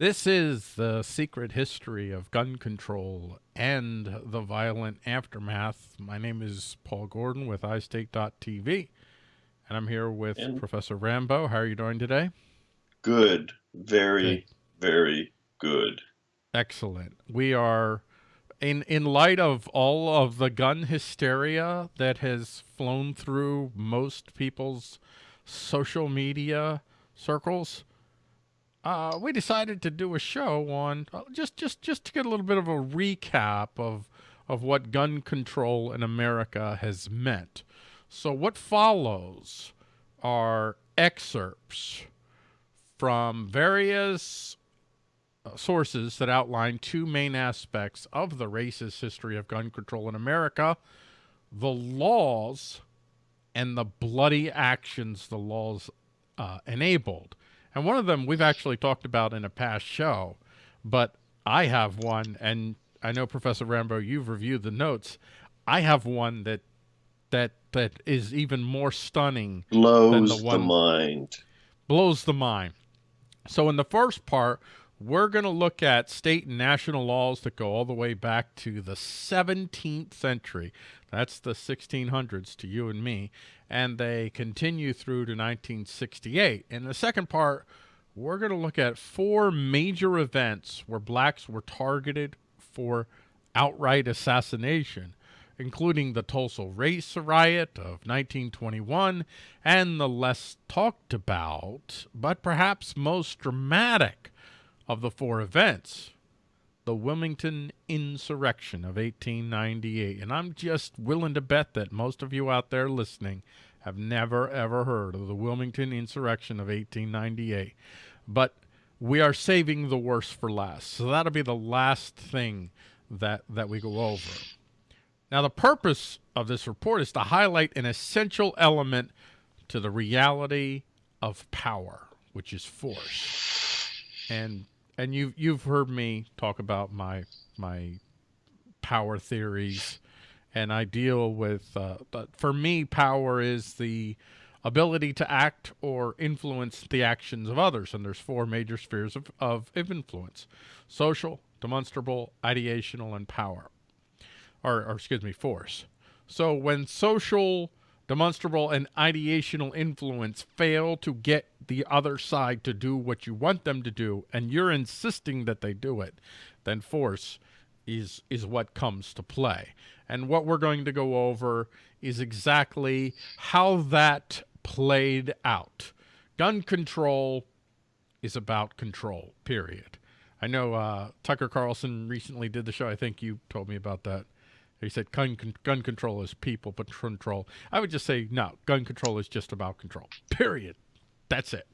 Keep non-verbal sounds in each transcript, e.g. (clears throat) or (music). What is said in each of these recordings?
This is the secret history of gun control and the violent aftermath. My name is Paul Gordon with iState.tv, and I'm here with and Professor Rambo. How are you doing today? Good. Very, good. very good. Excellent. We are, in, in light of all of the gun hysteria that has flown through most people's social media circles, uh, we decided to do a show on uh, just just just to get a little bit of a recap of of what gun control in America has meant. So what follows are excerpts from various uh, sources that outline two main aspects of the racist history of gun control in America, the laws and the bloody actions the laws uh, enabled. And one of them we've actually talked about in a past show, but I have one, and I know Professor Rambo, you've reviewed the notes. I have one that that that is even more stunning. Blows the, one, the mind. Blows the mind. So in the first part, we're going to look at state and national laws that go all the way back to the 17th century. That's the 1600s to you and me and they continue through to 1968. In the second part, we're going to look at four major events where blacks were targeted for outright assassination, including the Tulsa Race Riot of 1921 and the less talked about, but perhaps most dramatic of the four events, the Wilmington Insurrection of 1898. And I'm just willing to bet that most of you out there listening have never, ever heard of the Wilmington Insurrection of 1898. But we are saving the worst for last. So that'll be the last thing that, that we go over. Now, the purpose of this report is to highlight an essential element to the reality of power, which is force. And and you've you've heard me talk about my my power theories, and I deal with. Uh, but for me, power is the ability to act or influence the actions of others, and there's four major spheres of, of, influence: social, demonstrable, ideational, and power, or, or excuse me, force. So when social demonstrable and ideational influence fail to get the other side to do what you want them to do, and you're insisting that they do it, then force is, is what comes to play. And what we're going to go over is exactly how that played out. Gun control is about control, period. I know uh, Tucker Carlson recently did the show. I think you told me about that. He said gun, gun control is people control. I would just say, no, gun control is just about control, period. That's it.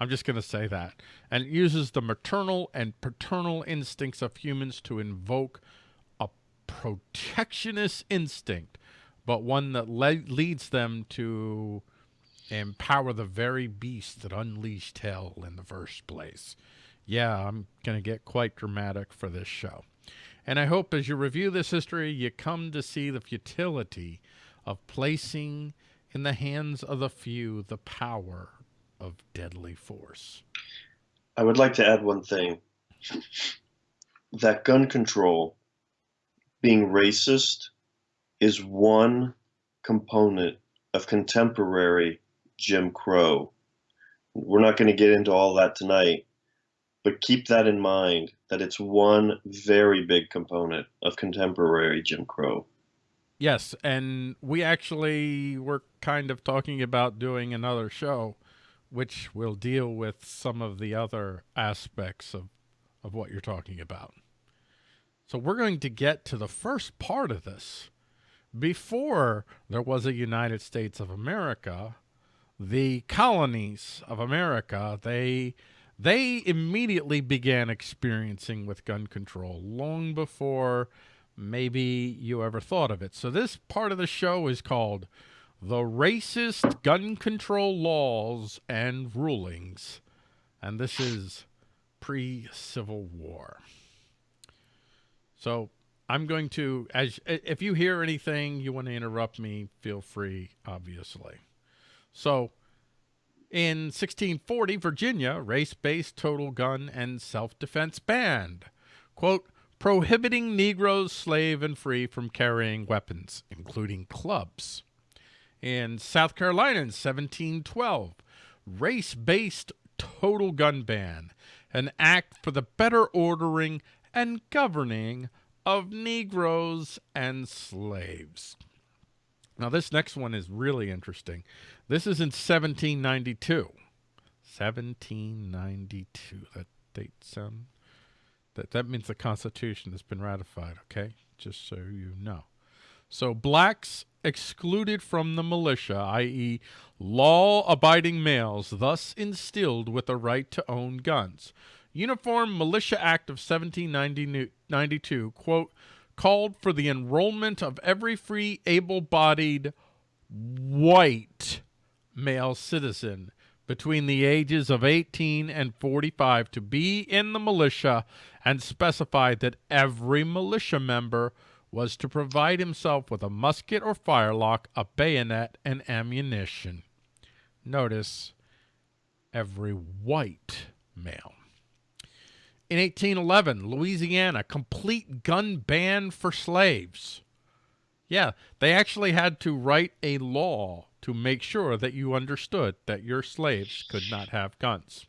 I'm just going to say that. And it uses the maternal and paternal instincts of humans to invoke a protectionist instinct, but one that le leads them to empower the very beast that unleashed hell in the first place. Yeah, I'm going to get quite dramatic for this show. And I hope as you review this history, you come to see the futility of placing in the hands of the few the power of deadly force. I would like to add one thing. That gun control being racist is one component of contemporary Jim Crow. We're not going to get into all that tonight, but keep that in mind that it's one very big component of contemporary Jim Crow. Yes, and we actually were kind of talking about doing another show which will deal with some of the other aspects of, of what you're talking about. So we're going to get to the first part of this. Before there was a United States of America, the colonies of America, they they immediately began experiencing with gun control long before maybe you ever thought of it. So this part of the show is called The Racist Gun Control Laws and Rulings. And this is pre-Civil War. So I'm going to, as if you hear anything, you want to interrupt me, feel free, obviously. So In 1640, Virginia, race-based total gun and self-defense banned, quote, prohibiting Negroes, slave and free from carrying weapons, including clubs. In South Carolina in 1712, race-based total gun ban, an act for the better ordering and governing of Negroes and slaves. Now, this next one is really interesting. This is in 1792. 1792. That date sound? That, that means the Constitution has been ratified, okay? Just so you know. So blacks excluded from the militia, i.e., law-abiding males, thus instilled with the right to own guns. Uniform Militia Act of 1792, quote, called for the enrollment of every free, able-bodied white male citizen between the ages of 18 and 45 to be in the militia and specified that every militia member was to provide himself with a musket or firelock, a bayonet, and ammunition. Notice every white male. In 1811, Louisiana, complete gun ban for slaves. Yeah, they actually had to write a law to make sure that you understood that your slaves could not have guns.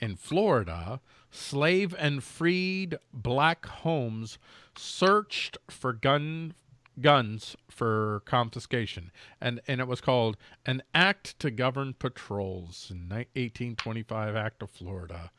In Florida, slave and freed black homes searched for gun guns for confiscation and and it was called an act to govern patrols in 1825 act of florida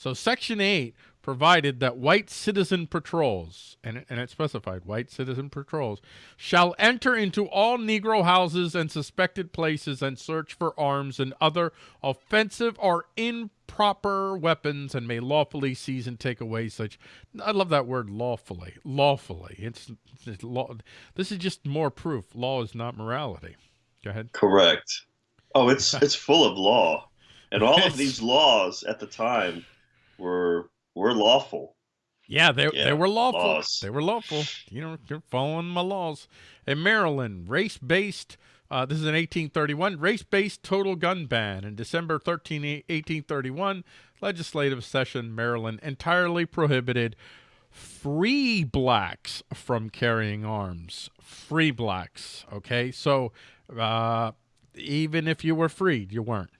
so Section 8 provided that white citizen patrols, and, and it specified white citizen patrols, shall enter into all Negro houses and suspected places and search for arms and other offensive or improper weapons and may lawfully seize and take away such. I love that word lawfully. Lawfully. It's, it's law. This is just more proof. Law is not morality. Go ahead. Correct. Oh, it's (laughs) it's full of law. And all of these laws at the time were were lawful. Yeah, they yeah, they were lawful. Laws. They were lawful. You know, you're following my laws. In Maryland, race-based. Uh, this is in 1831. Race-based total gun ban in December 13, 1831. Legislative session, Maryland entirely prohibited free blacks from carrying arms. Free blacks. Okay, so uh, even if you were freed, you weren't.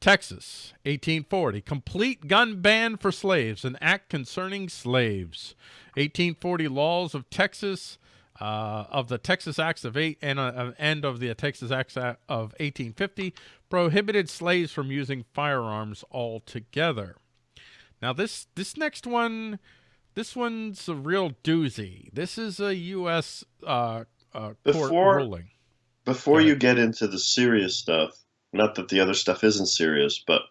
Texas, 1840, complete gun ban for slaves, an act concerning slaves. 1840 laws of Texas, uh, of the Texas Acts of eight and uh, end of the Texas Acts of 1850 prohibited slaves from using firearms altogether. Now this this next one, this one's a real doozy. This is a U.S. Uh, uh, court before, ruling. Before you get into the serious stuff, not that the other stuff isn't serious, but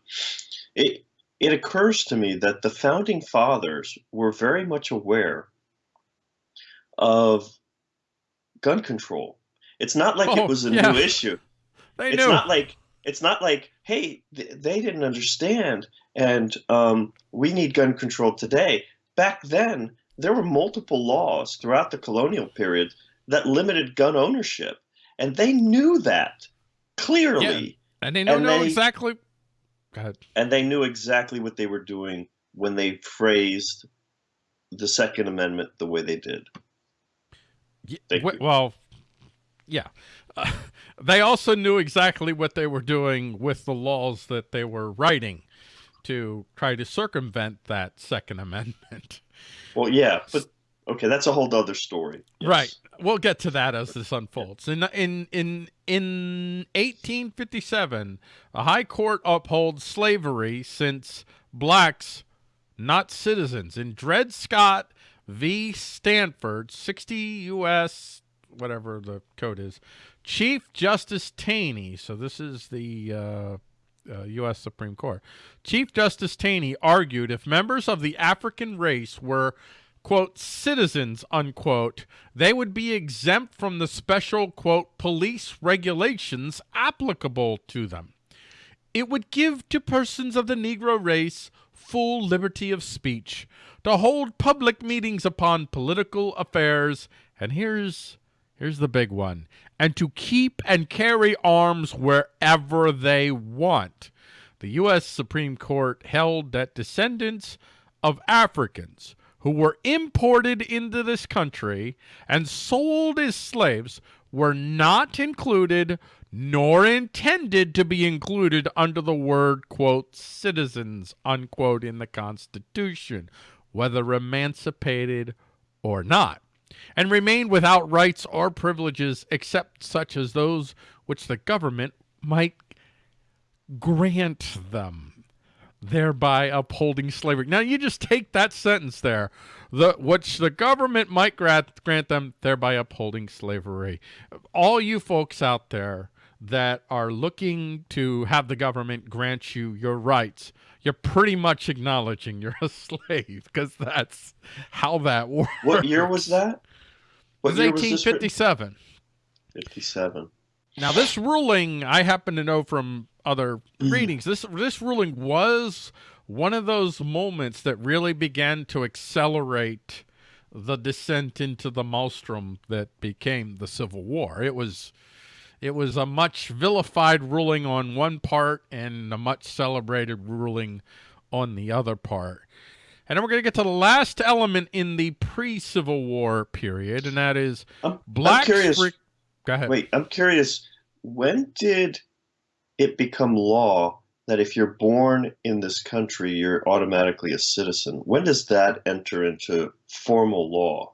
it it occurs to me that the founding fathers were very much aware of gun control. It's not like oh, it was a yeah. new issue. (laughs) They it's knew. not like it's not like hey th they didn't understand and um, we need gun control today. Back then, there were multiple laws throughout the colonial period that limited gun ownership, and they knew that clearly. And they and know they, exactly. Go ahead. And they knew exactly what they were doing when they phrased the Second Amendment the way they did. Yeah, well, yeah. Uh, (laughs) they also knew exactly what they were doing with the laws that they were writing to try to circumvent that Second Amendment. Well, yeah, but okay, that's a whole other story. Yes. Right we'll get to that as this unfolds. In in in in 1857, a high court upholds slavery since blacks, not citizens. In Dred Scott v. Sandford, 60 U.S. whatever the code is, Chief Justice Taney. So this is the. Uh, uh, U.S. Supreme Court. Chief Justice Taney argued if members of the African race were quote, citizens, unquote, they would be exempt from the special, quote, police regulations applicable to them. It would give to persons of the Negro race full liberty of speech, to hold public meetings upon political affairs, and here's, Here's the big one. And to keep and carry arms wherever they want. The U.S. Supreme Court held that descendants of Africans who were imported into this country and sold as slaves were not included nor intended to be included under the word, quote, citizens, unquote, in the Constitution, whether emancipated or not, and remained without rights or privileges except such as those which the government might grant them thereby upholding slavery. Now you just take that sentence there, the which the government might grant, grant them, thereby upholding slavery. All you folks out there that are looking to have the government grant you your rights, you're pretty much acknowledging you're a (laughs) slave because that's how that works. What year was that? What it was 1857. 57. Now this ruling, I happen to know from other Mm. readings. This this ruling was one of those moments that really began to accelerate the descent into the maelstrom that became the Civil War. It was it was a much vilified ruling on one part and a much celebrated ruling on the other part. And then we're going to get to the last element in the pre-Civil War period, and that is I'm, black. I'm curious. Go ahead. Wait, I'm curious. When did it become law that if you're born in this country, you're automatically a citizen? When does that enter into formal law?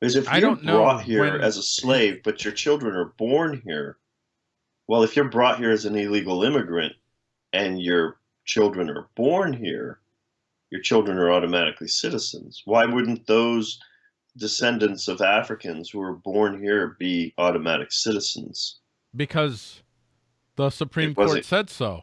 Because if I you're don't know brought here when- as a slave, but your children are born here, well, if you're brought here as an illegal immigrant and your children are born here, your children are automatically citizens. Why wouldn't those descendants of Africans who were born here be automatic citizens? because the Supreme It Court said so.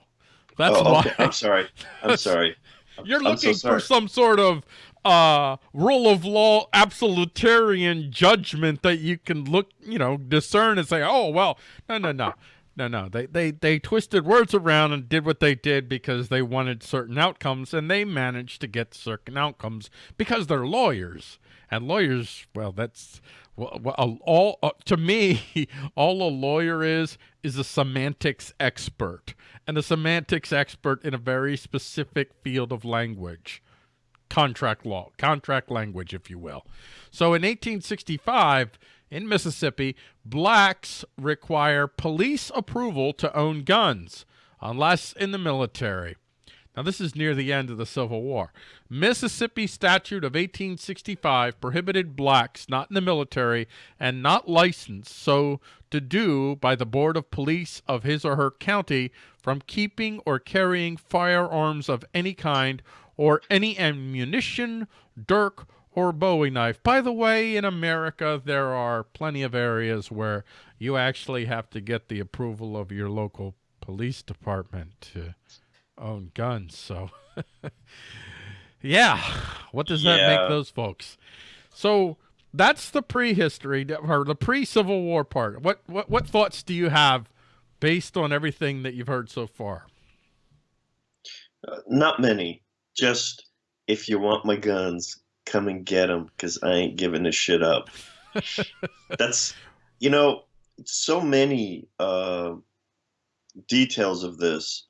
That's oh, why. I'm sorry. I'm (laughs) sorry. I'm- (laughs) you're I'm so looking sorry. for some sort of uh, rule of law absolutarian judgment that you can look, you know, discern and say, "Oh, well, no, no, no." No, no, they, they they twisted words around and did what they did because they wanted certain outcomes, and they managed to get certain outcomes because they're lawyers, and lawyers, well, that's well, all uh, to me, (laughs) all a lawyer is is a semantics expert, and a semantics expert in a very specific field of language, contract law, contract language, if you will. So in 1865 in Mississippi, blacks require police approval to own guns, unless in the military. Now, this is near the end of the Civil War. Mississippi statute of 1865 prohibited blacks not in the military and not licensed so to do by the Board of Police of his or her county from keeping or carrying firearms of any kind or any ammunition, dirk, or bowie knife. By the way, in America, there are plenty of areas where you actually have to get the approval of your local police department to own guns. So, (laughs) yeah, what does that Yeah. make those folks? So that's the prehistory or the pre-Civil War part. What what what thoughts do you have based on everything that you've heard so far? Uh, not many. Just if you want my guns, come and get them because I ain't giving this shit up. (laughs) That's, you know, so many uh, details of this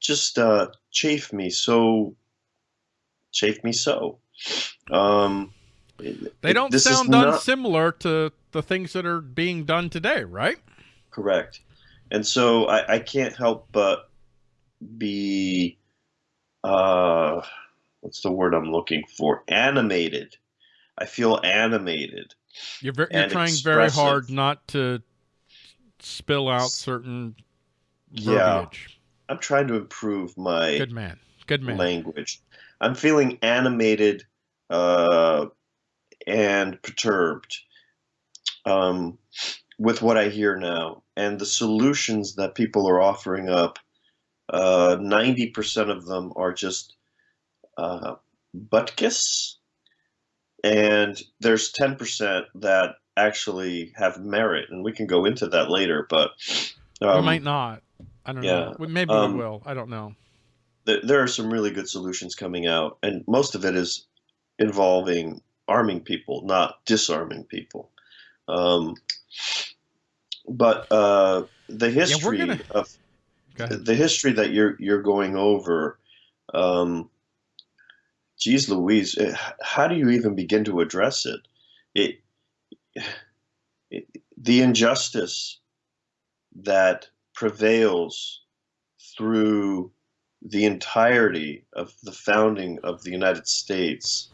just uh, chafe me so, chafe me so. Um, They don't is sound not- unsimilar to the things that are being done today, right? Correct. And so I, I can't help but be, uh, what's the word I'm looking for? Animated. I feel animated. You're you're trying very hard not to spill out certain Yeah. I'm trying to improve my Good man. Good man. language. I'm feeling animated uh, and perturbed um, with what I hear now and the solutions that people are offering up. Uh, 90% of them are just uh, butkus, and there's 10% that actually have merit, and we can go into that later. But we um, might not. I don't yeah, know. Maybe um, we will. I don't know. there, there are some really good solutions coming out, and most of it is involving arming people, not disarming people. Um, but uh, the history gonna- of the history that you're you're going over, um, geez Louise, eh, how do you even begin to address it? It, it the injustice that prevails through the entirety of the founding of the United States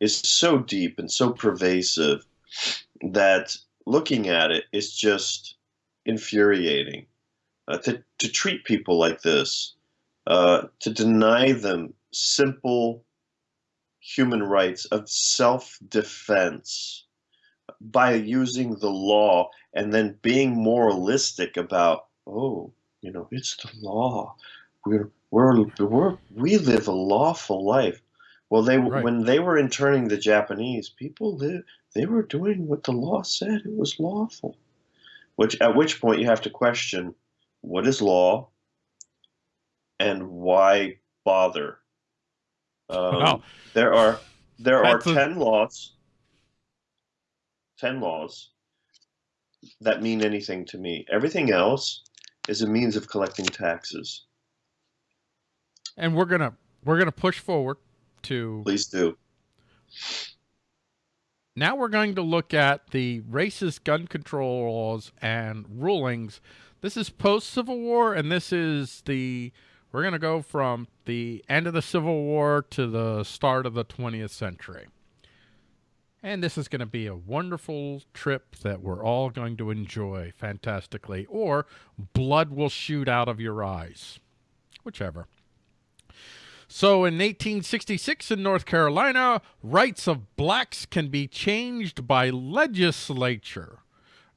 is so deep and so pervasive that looking at it is just infuriating. Uh, to, to treat people like this, uh, to deny them simple human rights of self defense by using the law and then being moralistic about, oh, you know, it's the law. We're, we're, we're, we live a lawful life. Well, they Right. when they were interning the Japanese, people live, they were doing what the law said. It was lawful. Which at which point you have to question what is law and why bother. Um, Wow. There are there are That's ten laws. Ten laws that mean anything to me. Everything else is a means of collecting taxes. And we're gonna we're gonna push forward to Please do. now we're going to look at the racist gun control laws and rulings. This is post Civil War, and this is the we're going to go from the end of the Civil War to the start of the 20th century. And this is going to be a wonderful trip that we're all going to enjoy fantastically, or blood will shoot out of your eyes, whichever. So in 1866 in North Carolina, rights of blacks can be changed by legislature.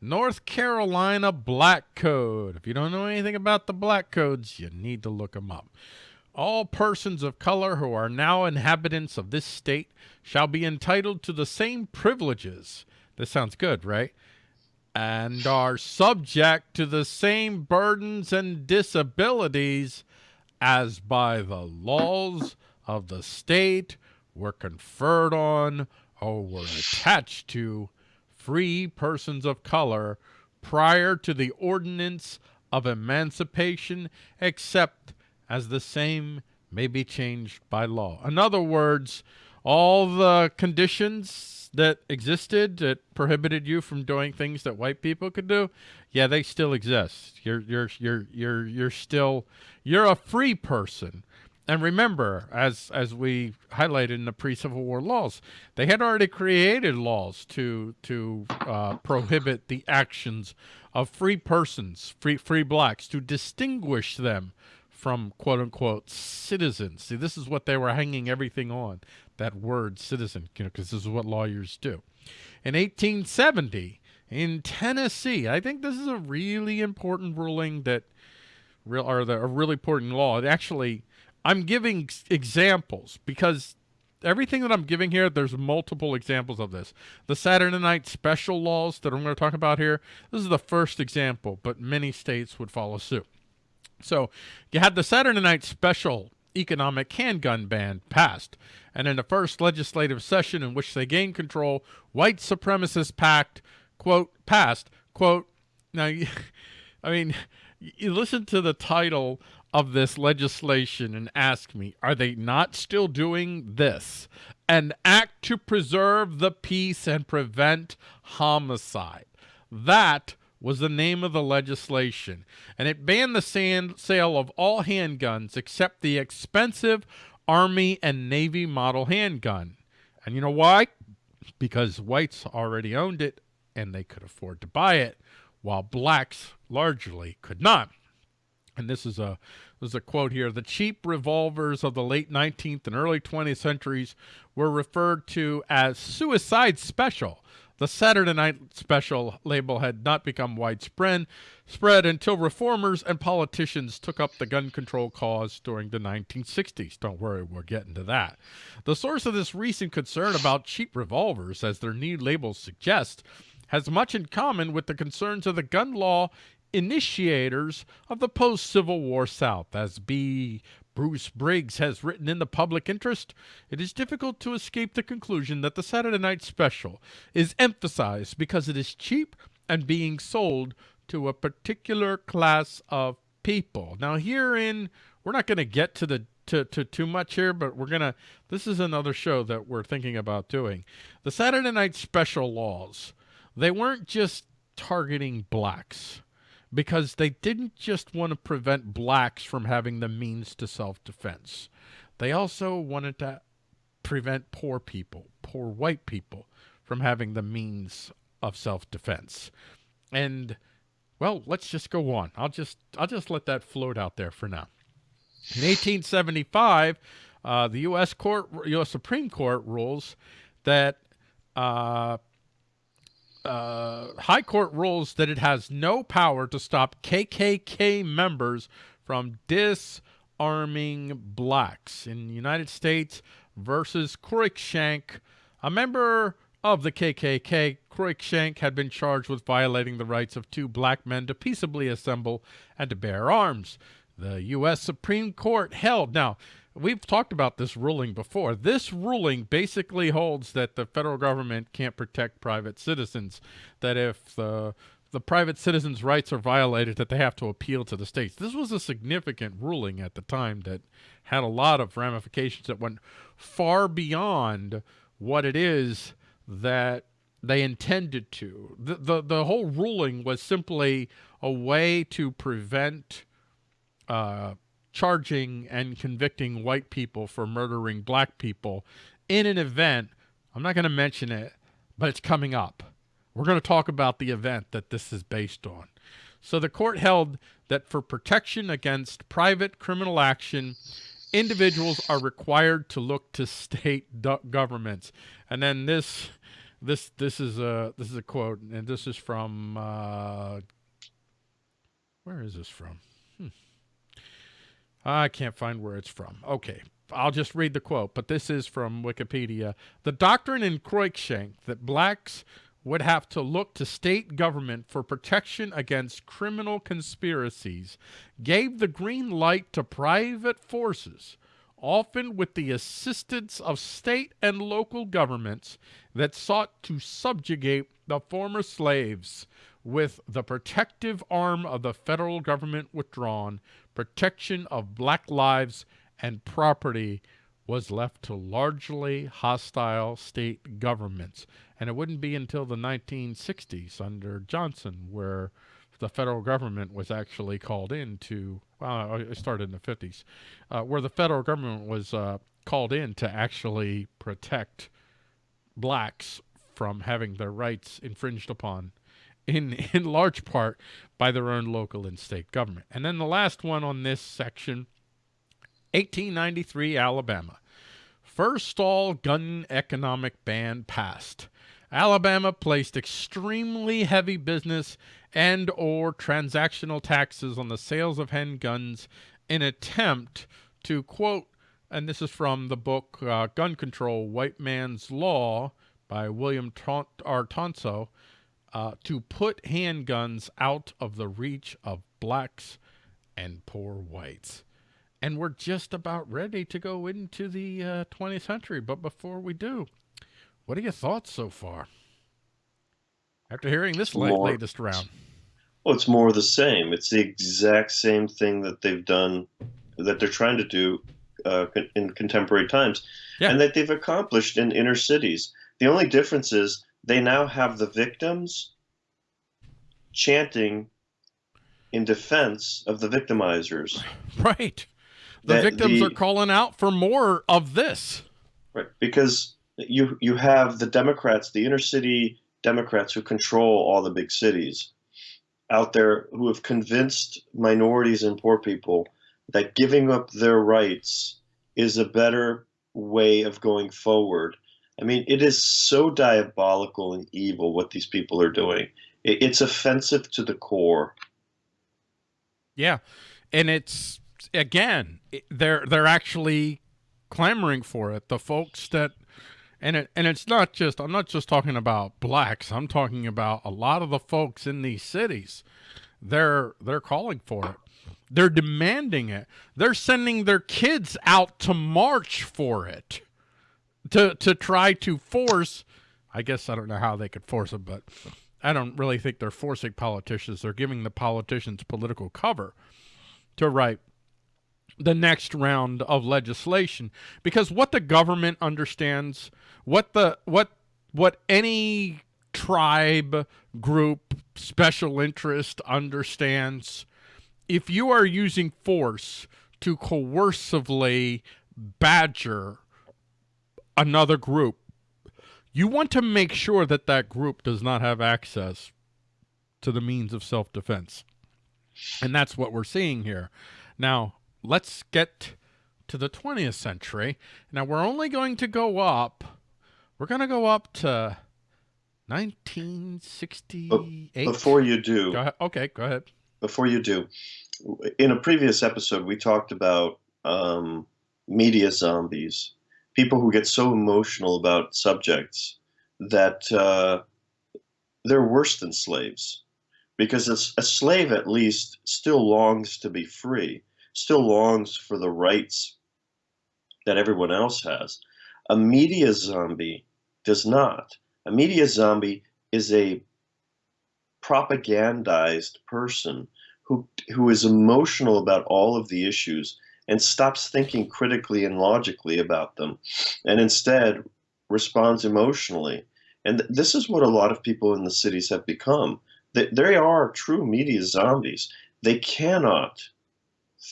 North Carolina Black Code. If you don't know anything about the black codes, you need to look them up. All persons of color who are now inhabitants of this state shall be entitled to the same privileges. This sounds good, right? And are subject to the same burdens and disabilities as by the laws of the state were conferred on or were attached to free persons of color prior to the ordinance of emancipation, except as the same may be changed by law. In other words, all the conditions that existed that prohibited you from doing things that white people could do, yeah, they still exist. You're you're you're you're you're still you're a free person. And remember, as as we highlighted in the pre-Civil War laws, they had already created laws to to uh, prohibit the actions of free persons, free free blacks, to distinguish them from quote unquote citizens. See, this is what they were hanging everything on that word citizen, you know, because this is what lawyers do. In 1870, in Tennessee, I think this is a really important ruling that real or the, a really important law. It actually, I'm giving examples because everything that I'm giving here, there's multiple examples of this. The Saturday night special laws that I'm going to talk about here, this is the first example, but many states would follow suit. So you had the Saturday night special economic handgun ban passed. And in the first legislative session in which they gained control, white supremacist pact, quote, passed, quote, now, (laughs) I mean, you listen to the title of this legislation and ask me, are they not still doing this? An act to preserve the peace and prevent homicide. That was the name of the legislation, and it banned the sale of all handguns except the expensive Army and Navy model handgun. And you know why? Because whites already owned it and they could afford to buy it, while blacks largely could not. And this is a there's a quote here. The cheap revolvers of the late 19th and early 20th centuries were referred to as suicide special. The Saturday night special label had not become widespread spread until reformers and politicians took up the gun control cause during the 1960s. Don't worry, we're getting to that. The source of this recent concern about cheap revolvers, as their new labels suggest, has much in common with the concerns of the gun law initiators of the post Civil War South, as B. Bruce Briggs has written in the public interest, it is difficult to escape the conclusion that the Saturday Night Special is emphasized because it is cheap and being sold to a particular class of people. Now, herein, we're not going to get to the to, to too much here, but we're gonna. This is another show that we're thinking about doing. The Saturday Night Special laws. They weren't just targeting blacks because they didn't just want to prevent blacks from having the means to self-defense. They also wanted to prevent poor people, poor white people, from having the means of self-defense. And well, let's just go on. I'll just I'll just let that float out there for now. In 1875, uh, the U.S. Court, U.S. Supreme Court rules that uh, uh, High Court rules that it has no power to stop KKK members from disarming blacks. In United States versus Cruikshank, a member of the KKK, Cruikshank had been charged with violating the rights of two black men to peaceably assemble and to bear arms. The U.S. Supreme Court held. Now, we've talked about this ruling before. This ruling basically holds that the federal government can't protect private citizens, that if the the private citizens' rights are violated, that they have to appeal to the states. This was a significant ruling at the time that had a lot of ramifications that went far beyond what it is that they intended to. The, the, the whole ruling was simply a way to prevent uh, charging and convicting white people for murdering black people in an event. I'm not going to mention it, but it's coming up. We're going to talk about the event that this is based on. So the court held that for protection against private criminal action, individuals are required to look to state governments. And then this, this, this is a this is a quote, and this is from uh, where is this from? I can't find where it's from. Okay, I'll just read the quote, but this is from Wikipedia. The doctrine in Cruikshank that blacks would have to look to state government for protection against criminal conspiracies gave the green light to private forces, often with the assistance of state and local governments that sought to subjugate the former slaves with the protective arm of the federal government withdrawn protection of black lives and property was left to largely hostile state governments. And it wouldn't be until the 1960s under Johnson where the federal government was actually called in to, well, it started in the 50s, uh, where the federal government was uh, called in to actually protect blacks from having their rights infringed upon in, (laughs) in large part by their own local and state government. And then the last one on this section, 1893 Alabama. First all gun economic ban passed. Alabama placed extremely heavy business and or transactional taxes on the sales of handguns in attempt to quote and this is from the book uh, Gun Control White Man's Law by William R. Tonso uh, to put handguns out of the reach of blacks and poor whites. And we're just about ready to go into the uh, 20th century. But before we do, what are your thoughts so far? After hearing this more, latest round. Well, it's more of the same. It's the exact same thing that they've done, that they're trying to do uh, in contemporary times, yeah. and that they've accomplished in inner cities. The only difference is they now have the victims chanting in defense of the victimizers. Right. The victims the, are calling out for more of this. Right. Because you you have the Democrats, the inner city Democrats who control all the big cities out there who have convinced minorities and poor people that giving up their rights is a better way of going forward I mean, it is so diabolical and evil what these people are doing. It's offensive to the core. Yeah, and it's again, they're they're actually clamoring for it. The folks that and it and it's not just I'm not just talking about blacks. I'm talking about a lot of the folks in these cities. They're they're calling for it. They're demanding it. They're sending their kids out to march for it. To to try to force I guess I don't know how they could force them, but I don't really think they're forcing politicians. They're giving the politicians political cover to write the next round of legislation because what the government understands, what the what what any tribe, group, special interest understands, if you are using force to coercively badger another group, you want to make sure that that group does not have access to the means of self-defense. And that's what we're seeing here. Now, let's get to the 20th century. Now, we're only going to go up, we're going to go up to 1968. Before you do, go okay, go ahead. Before you do, in a previous episode, we talked about um, media zombies, people who get so emotional about subjects that uh, they're worse than slaves. Because a, a slave, at least, still longs to be free, still longs for the rights that everyone else has. A media zombie does not. A media zombie is a propagandized person who who is emotional about all of the issues and stops thinking critically and logically about them and instead responds emotionally. And th this is what a lot of people in the cities have become. They, they are true media zombies. They cannot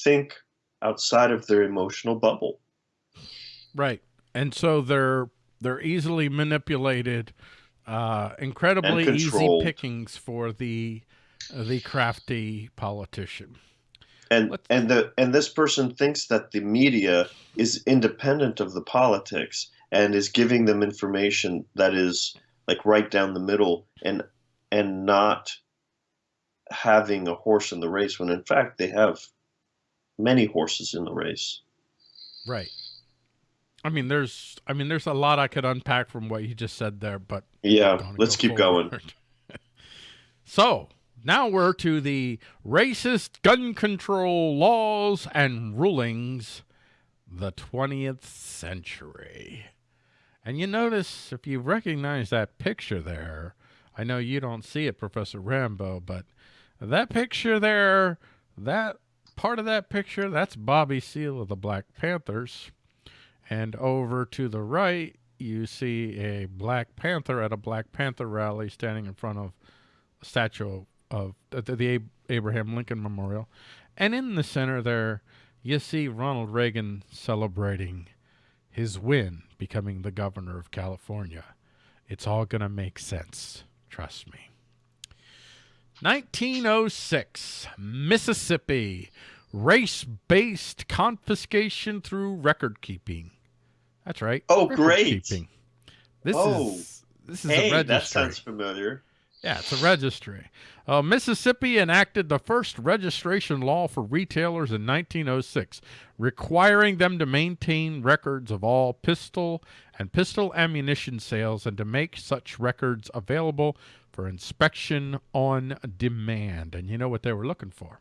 think outside of their emotional bubble. Right. And so they're they're easily manipulated uh incredibly easy pickings for the the crafty politician and Let's... and the and this person thinks that the media is independent of the politics and is giving them information that is like right down the middle and and not having a horse in the race when in fact they have many horses in the race. Right. I mean there's i mean there's a lot i could unpack from what you just said there but yeah let's go keep forward. going. (laughs) So now we're to the racist gun control laws and rulings, the 20th century. And you notice, if you recognize that picture there, I know you don't see it, Professor Rambo, but that picture there, that part of that picture, that's Bobby Seale of the Black Panthers. And over to the right, you see a Black Panther at a Black Panther rally standing in front of a statue of the, the Abraham Lincoln Memorial. And in the center there, you see Ronald Reagan celebrating his win, becoming the governor of California. It's all going to make sense. Trust me. 1906, Mississippi. Race-based confiscation through record keeping. That's right. Oh, great. Keeping. This oh, is this is hey, a registry. that sounds familiar. Yeah, it's a registry. Uh, Mississippi enacted the first registration law for retailers in 1906, requiring them to maintain records of all pistol and pistol ammunition sales and to make such records available for inspection on demand. And you know what they were looking for?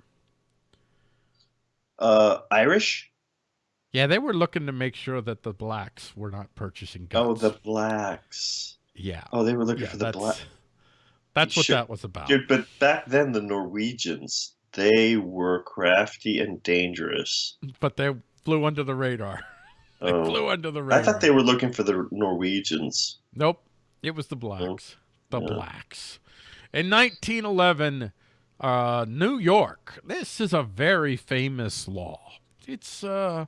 Uh, Irish? Yeah, they were looking to make sure that the blacks were not purchasing guns. Oh, the blacks. Yeah. Oh, they were looking yeah, for the black. That's what that was about. Dude, but back then the Norwegians, they were crafty and dangerous. But they flew under the radar. (laughs) they oh. flew under the radar. I thought they were looking for the Norwegians. Nope. It was the blacks. Oh. The yeah. blacks. In 1911, uh, New York. This is a very famous law. It's uh,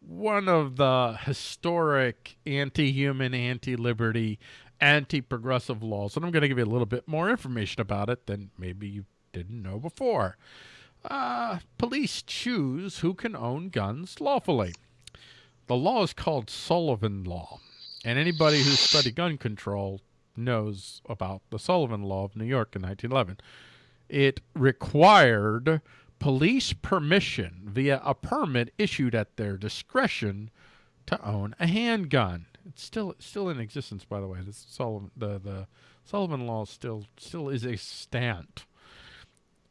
one of the historic anti-human, anti-liberty anti-progressive laws, and I'm going to give you a little bit more information about it than maybe you didn't know before. Uh, police choose who can own guns lawfully. The law is called Sullivan Law, and anybody who studied gun control knows about the Sullivan Law of New York in 1911. It required police permission via a permit issued at their discretion to own a handgun. It's still still in existence, by the way. This Sullivan the the Sullivan Law still still is extant.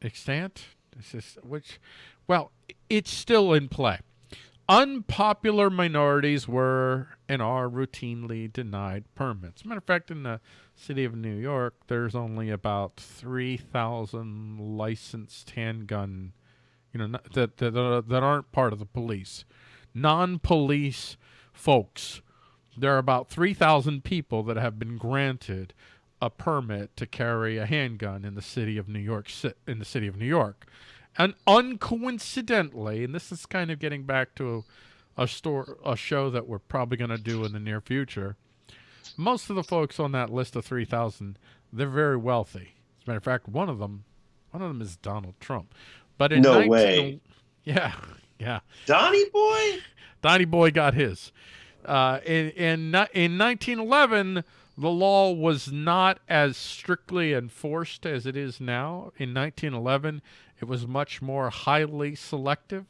Extant? This is which Well, it's still in play. Unpopular minorities were and are routinely denied permits. Matter of fact, in the city of New York, there's only about 3,000 licensed handgun, you know, that, that, that aren't part of the police. Non police folks, there are about 3,000 people that have been granted a permit to carry a handgun in the city of New York in the city of New York. And uncoincidentally, and this is kind of getting back to a, a store a show that we're probably going to do in the near future. Most of the folks on that list of 3,000, they're very wealthy. As a matter of fact, one of them one of them is Donald Trump. But in no 19, way. (laughs) Yeah. Yeah. Donnie boy? (laughs) Donnie boy got his. Uh, in, in, in 1911, the law was not as strictly enforced as it is now. In 1911, it was much more highly selective,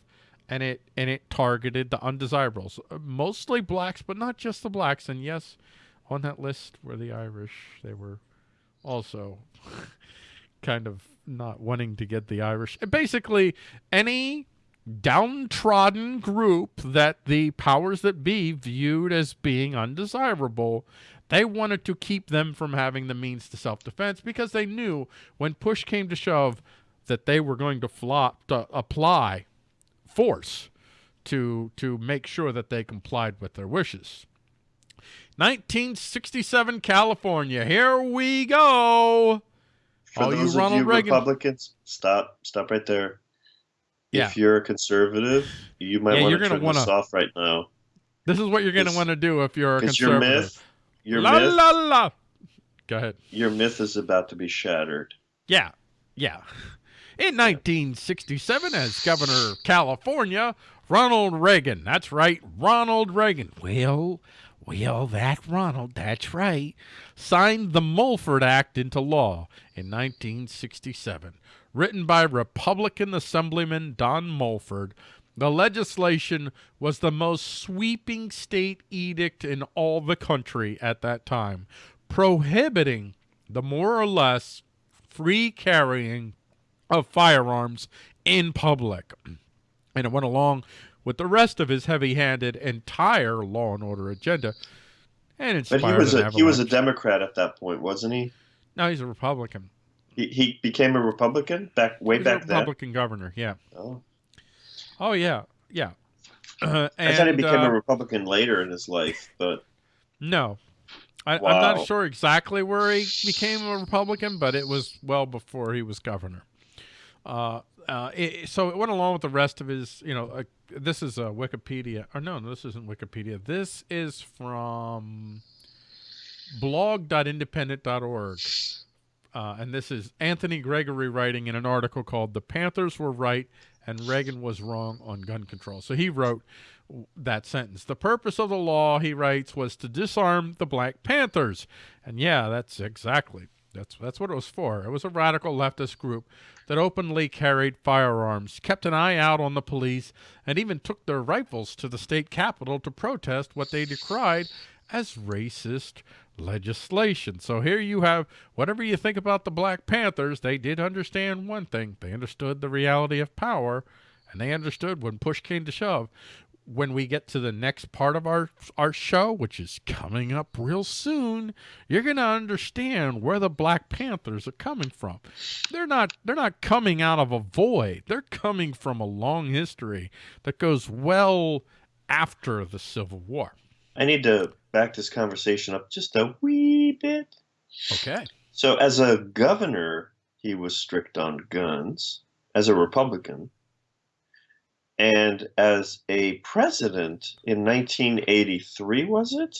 and it and it targeted the undesirables, mostly blacks, but not just the blacks. And yes, on that list were the Irish. They were also (laughs) kind of not wanting to get the Irish. Basically, any downtrodden group that the powers that be viewed as being undesirable they wanted to keep them from having the means to self-defense because they knew when push came to shove that they were going to flop to apply force to to make sure that they complied with their wishes. 1967 California. Here we go. For All you those Ronald of you Reagan- Republicans, stop, stop right there. Yeah. If you're a conservative, you might Yeah, want to turn this wanna- off right now. This is what you're going to want to do if you're a Because your conservative. myth, your la myth, la la. Go ahead. your myth is about to be shattered. Yeah, yeah. In 1967, as governor of California, Ronald Reagan. That's right, Ronald Reagan. Well, well, that Ronald, that's right, signed the Mulford Act into law in 1967. Written by Republican Assemblyman Don Mulford, the legislation was the most sweeping state edict in all the country at that time, prohibiting the more or less free carrying of firearms in public. And it went along with the rest of his heavy-handed entire law and order agenda and But he was a he was a. Democrat at that point, wasn't he? no, he's a Republican. He, he became a Republican back way back a then. Republican governor, yeah. Oh. Oh, yeah, yeah. Uh, (clears throat) I thought he became uh, a Republican later in his life, but No. I, I'm Wow. not sure exactly where he became a Republican, but it was well before he was governor. Uh, uh, it, so it went along with the rest of his, you know, uh, this is Wikipedia. Or no, no, this isn't Wikipedia. This is from blog.independent.org. Uh, and this is Anthony Gregory writing in an article called The Panthers Were Right and Reagan Was Wrong on Gun Control. So he wrote that sentence. The purpose of the law, he writes, was to disarm the Black Panthers. And yeah, that's exactly. That's that's what it was for. It was a radical leftist group that openly carried firearms, kept an eye out on the police, and even took their rifles to the state capitol to protest what they decried as racist legislation. So here you have whatever you think about the Black Panthers, they did understand one thing. They understood the reality of power, and they understood when push came to shove. When we get to the next part of our our show, which is coming up real soon, you're going to understand where the Black Panthers are coming from. They're not they're not coming out of a void. They're coming from a long history that goes well after the Civil War. I need to back this conversation up just a wee bit. Okay. So, as a governor, he was strict on guns. As a Republican, and as a president in 1983, was it?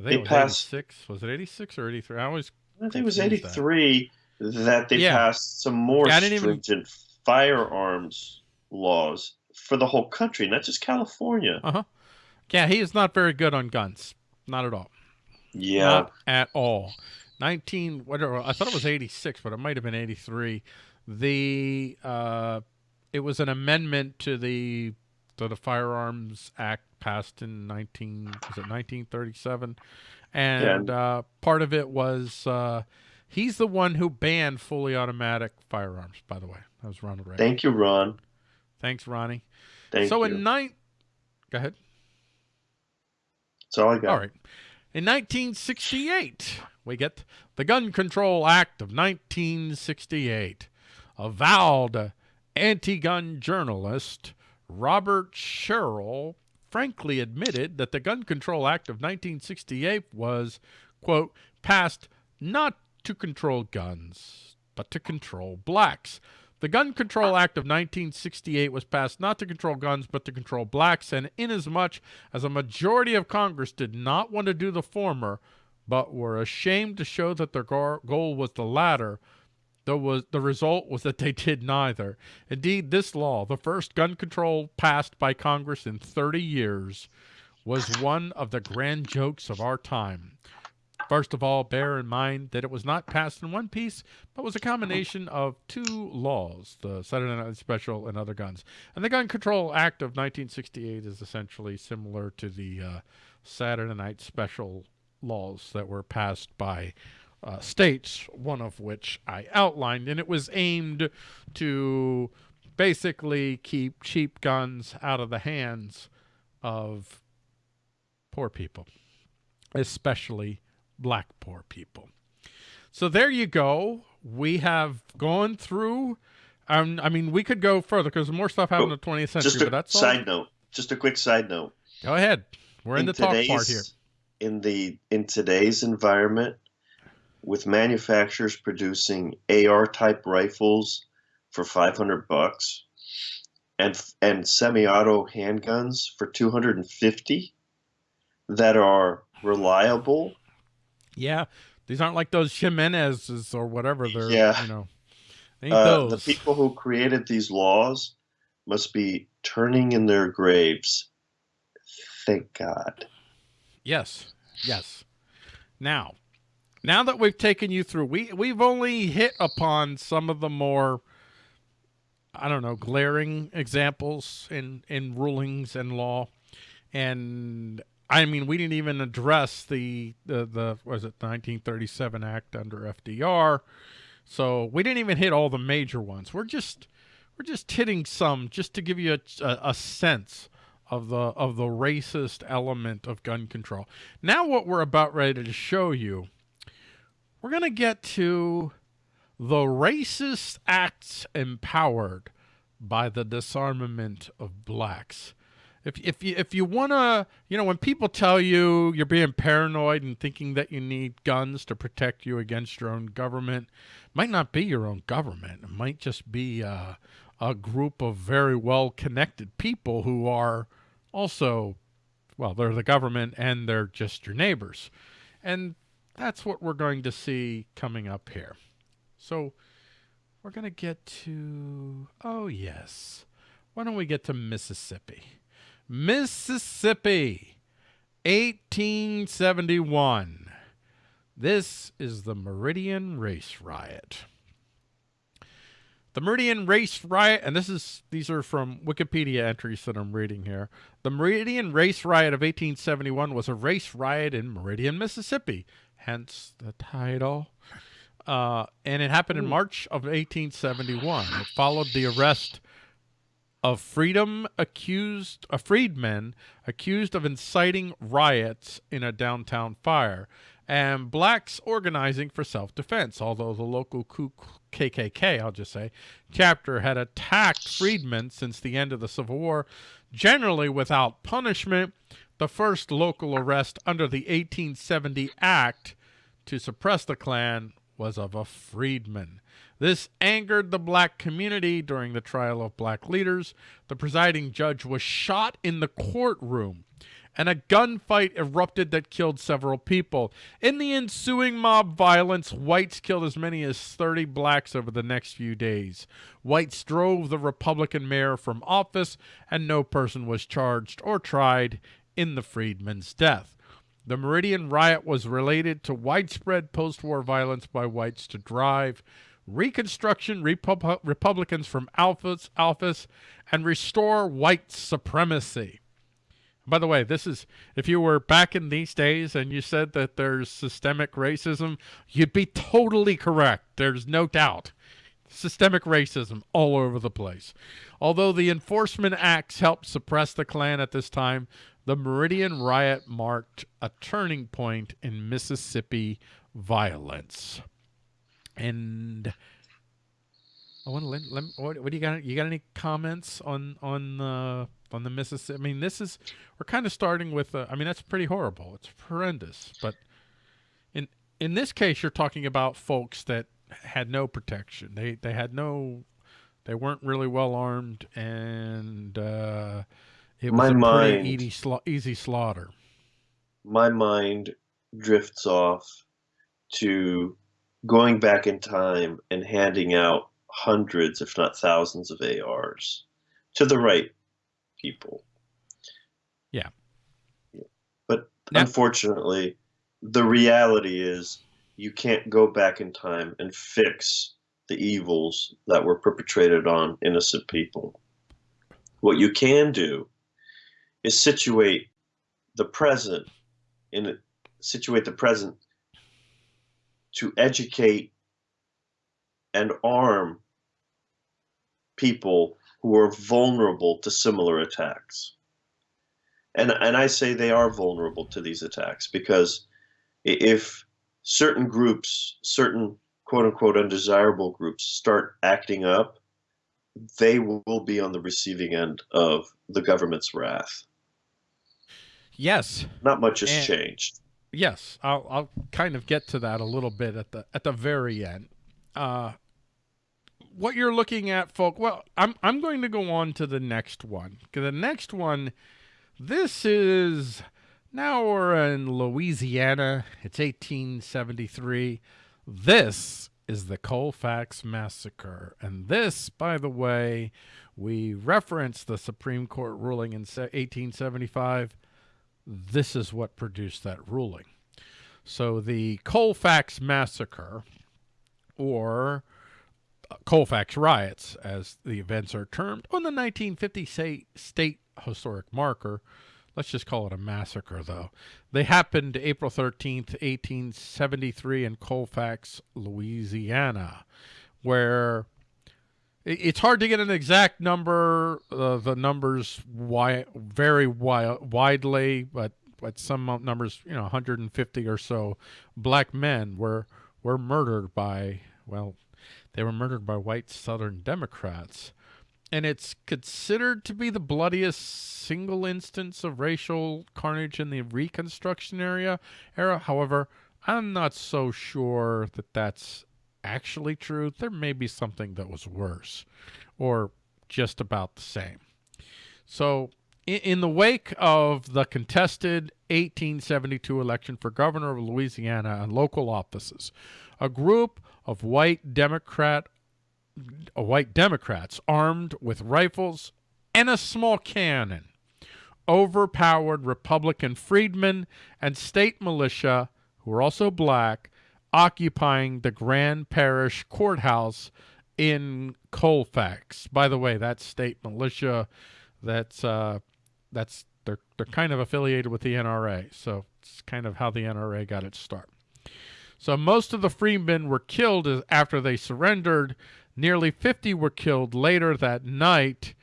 I They think it was passed- 86. Was it 86 or 83? I always I think it was Confused that. 83 that, they Yeah. passed some more Yeah, didn't even- stringent firearms laws for the whole country, not just California. Uh-huh. Yeah, he is not very good on guns. Not at all. Yeah. Not at all. 19 whatever I thought it was 86, but it might have been 83. The uh it was an amendment to the to the Firearms Act passed in 19 was it 1937 and uh part of it was uh he's the one who banned fully automatic firearms by the way. That was Ronald Reagan. Thank you, Ron. Thanks, Ronnie. Thank so you. in nine, go ahead. That's all I got. All right. In 1968, we get the Gun Control Act of 1968. Avowed anti-gun journalist Robert Sherrill frankly admitted that the Gun Control Act of 1968 was, quote, passed not to control guns, but to control blacks. The Gun Control Act of 1968 was passed not to control guns, but to control blacks, and inasmuch as a majority of Congress did not want to do the former, but were ashamed to show that their goal was the latter, the, was, the result was that they did neither. Indeed, this law, the first gun control passed by Congress in 30 years, was one of the grand jokes of our time. First of all, bear in mind that it was not passed in one piece, but was a combination of two laws, the Saturday Night Special and other guns. And the Gun Control Act of 1968 is essentially similar to the uh, Saturday Night Special laws that were passed by uh, states, one of which I outlined, and it was aimed to basically keep cheap guns out of the hands of poor people, especially black poor people. So there you go. We have gone through. Um, I mean, we could go further because more stuff happened Oh, in the 20th century. Just a but that's side all. note. Just a quick side note. Go ahead. We're in, the talk part here. In the in today's environment, with manufacturers producing AR type rifles for 500 bucks and and semi-auto handguns for 250 that are reliable Yeah, these aren't like those Jimenez's or whatever. They're Yeah. you know, uh, the people who created these laws must be turning in their graves thank god Yes, yes. Now, now that we've taken you through, we we've only hit upon some of the more, I don't know, glaring examples in in rulings and law, and I mean we didn't even address the the the was it 1937 Act under FDR, so we didn't even hit all the major ones. We're just we're just hitting some just to give you a, a, a sense of the of the racist element of gun control. Now what we're about ready to show you, we're going to get to the racist acts empowered by the disarmament of blacks. If if you if you want to, you know, when people tell you you're being paranoid and thinking that you need guns to protect you against your own government, might not be your own government. It might just be uh, a group of very well connected people who are also, well, they're the government and they're just your neighbors. And that's what we're going to see coming up here. So we're going to get to, oh, yes. Why don't we get to Mississippi? Mississippi, 1871. This is the Meridian Race Riot. The Meridian Race Riot, and this is these are from Wikipedia entries that I'm reading here. The Meridian Race Riot of 1871 was a race riot in Meridian, Mississippi, hence the title. Uh, and it happened in March of 1871. It followed the arrest of freedom accused, uh, a freedman accused of inciting riots in a downtown fire, and blacks organizing for self-defense. Although the local KKK, I'll just say, chapter had attacked freedmen since the end of the Civil War, generally without punishment. The first local arrest under the 1870 Act to suppress the Klan was of a freedman. This angered the black community during the trial of black leaders. The presiding judge was shot in the courtroom, and a gunfight erupted that killed several people. In the ensuing mob violence, whites killed as many as 30 blacks over the next few days. Whites drove the Republican mayor from office, and no person was charged or tried in the freedman's death. The Meridian riot was related to widespread post-war violence by whites to drive Reconstruction Repub Republicans from office, office and restore white supremacy. By the way, this is if you were back in these days and you said that there's systemic racism, you'd be totally correct. There's no doubt. systemic racism all over the place. Although the enforcement acts helped suppress the Klan at this time, the Meridian riot marked a turning point in Mississippi violence. And I want to let, let what, what do you got? You got any comments on on uh, on the Mississippi? I mean, this is we're kind of starting with. Uh, I mean, that's pretty horrible. It's horrendous. But in in this case, you're talking about folks that had no protection. They they had no. They weren't really well armed, and uh, it was My a mind- pretty easy, sla- easy slaughter. My mind drifts off to going back in time and handing out hundreds, if not thousands, of ARs to the right people. Yeah. But Now- unfortunately, the reality is you can't go back in time and fix the evils that were perpetrated on innocent people. What you can do is situate the present in situate the present to educate and arm people who are vulnerable to similar attacks. And and I say they are vulnerable to these attacks because if certain groups, certain quote unquote undesirable groups start acting up, they will be on the receiving end of the government's wrath. Yes, Not much has And- changed. Yes, I'll I'll kind of get to that a little bit at the at the very end. Uh, what you're looking at, folk. Well, I'm I'm going to go on to the next one the next one, this is now we're in Louisiana. It's 1873. This is the Colfax massacre, and this, by the way, we reference the Supreme Court ruling in 1875 this is what produced that ruling. So the Colfax Massacre, or uh, Colfax Riots, as the events are termed, on the 1950 state historic marker. Let's just call it a massacre, though. They happened April 13th, 1873, in Colfax, Louisiana, where it's hard to get an exact number. Uh, the numbers vary wi- widely, but but some numbers, you know, 150 or so black men were were murdered by well, they were murdered by white Southern Democrats, and it's considered to be the bloodiest single instance of racial carnage in the Reconstruction area era. However, I'm not so sure that that's actually true. There may be something that was worse or just about the same. So, in, the wake of the contested 1872 election for governor of Louisiana and local offices, a group of white Democrat uh, white Democrats armed with rifles and a small cannon overpowered Republican freedmen and state militia, who were also black, occupying the Grant Parish Courthouse in Colfax. By the way, that state militia, that's uh, that's they're they're kind of affiliated with the NRA, so it's kind of how the NRA got its start. So most of the freemen were killed after they surrendered. Nearly 50 were killed later that night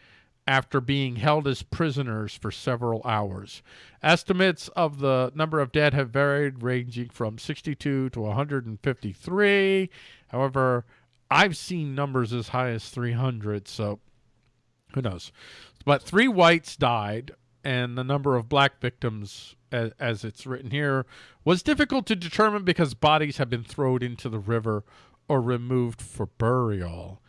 after being held as prisoners for several hours. Estimates of the number of dead have varied, ranging from 62 to 153. However, I've seen numbers as high as 300, so who knows? But three whites died, and the number of black victims, as, it's written here, was difficult to determine because bodies have been thrown into the river or removed for burial.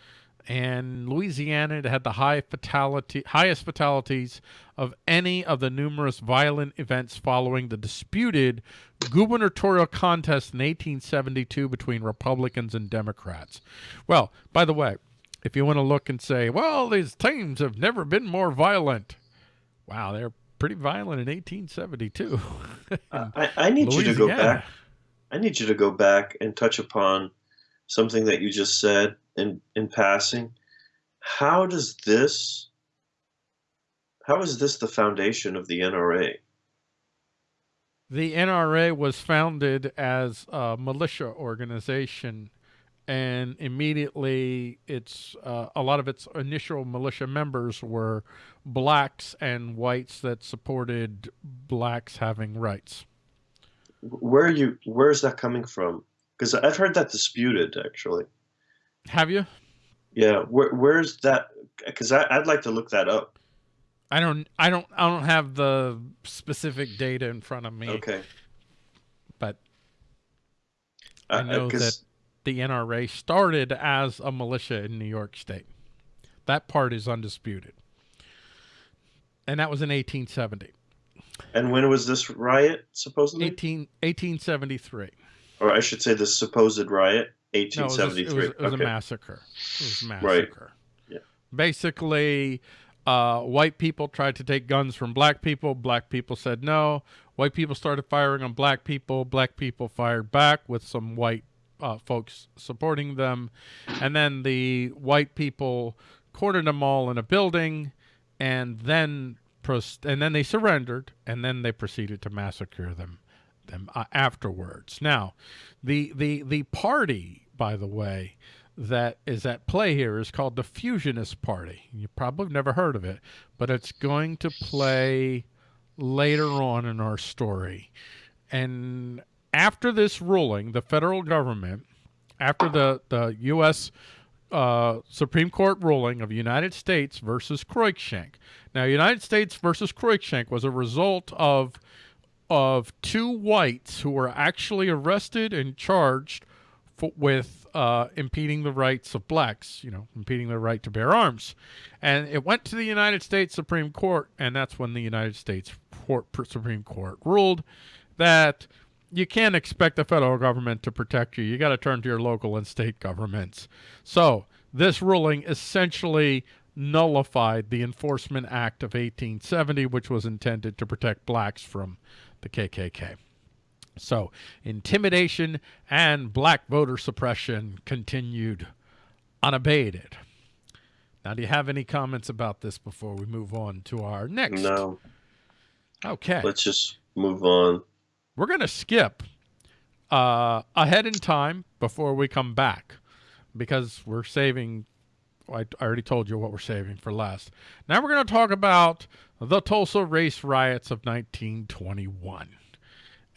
And Louisiana it had the high fatality, highest fatalities of any of the numerous violent events following the disputed gubernatorial contest in 1872 between Republicans and Democrats. Well, by the way, if you want to look and say, well, these teams have never been more violent. Wow, they're pretty violent in 1872. Uh, (laughs) I, I need you to go back. I need you to go back and touch upon something that you just said in in passing. How does this? How is this the foundation of the NRA? The NRA was founded as a militia organization and immediately it's uh, a lot of its initial militia members were blacks and whites that supported blacks having rights. Where are you? Where is that coming from? Because I've heard that disputed, actually. Have you? Yeah. Where Where's that? Because I'd like to look that up. I don't. I don't. I don't have the specific data in front of me. Okay. But Uh, I know 'cause- that the NRA started as a militia in New York State. That part is undisputed. And that was in 1870. And when was this riot supposedly? 18, 1873. Or I should say, the supposed riot, No, it was, a- 1873. it was, it was okay. a massacre. It was a Right. Yeah. Basically, uh, white people tried to take guns from black people. Black people said no. White people started firing on black people. Black people fired back with some white uh, folks supporting them. And then the white people cornered them all in a building and then and then they surrendered and then they proceeded to massacre them them uh, afterwards. Now, the the the party, by the way, that is at play here is called the Fusionist Party. You probably never heard of it, but it's going to play later on in our story. And after this ruling, the federal government, after the the U.S. Uh, Supreme Court ruling of United States versus Cruikshank. Now, United States versus Cruikshank was a result of of two whites who were actually arrested and charged with uh, impeding the rights of blacks, you know, impeding their right to bear arms. And it went to the United States Supreme Court, and that's when the United States Court, Supreme Court ruled that you can't expect the federal government to protect you. You got to turn to your local and state governments. So this ruling essentially nullified the Enforcement Act of 1870, which was intended to protect blacks from the KKK. So intimidation and black voter suppression continued unabated. Now, do you have any comments about this before we move on to our next? No, Okay. let's just move on. We're going to skip uh, ahead in time before we come back because we're saving. I I already told you what we're saving for last. Now we're going to talk about the Tulsa race riots of 1921.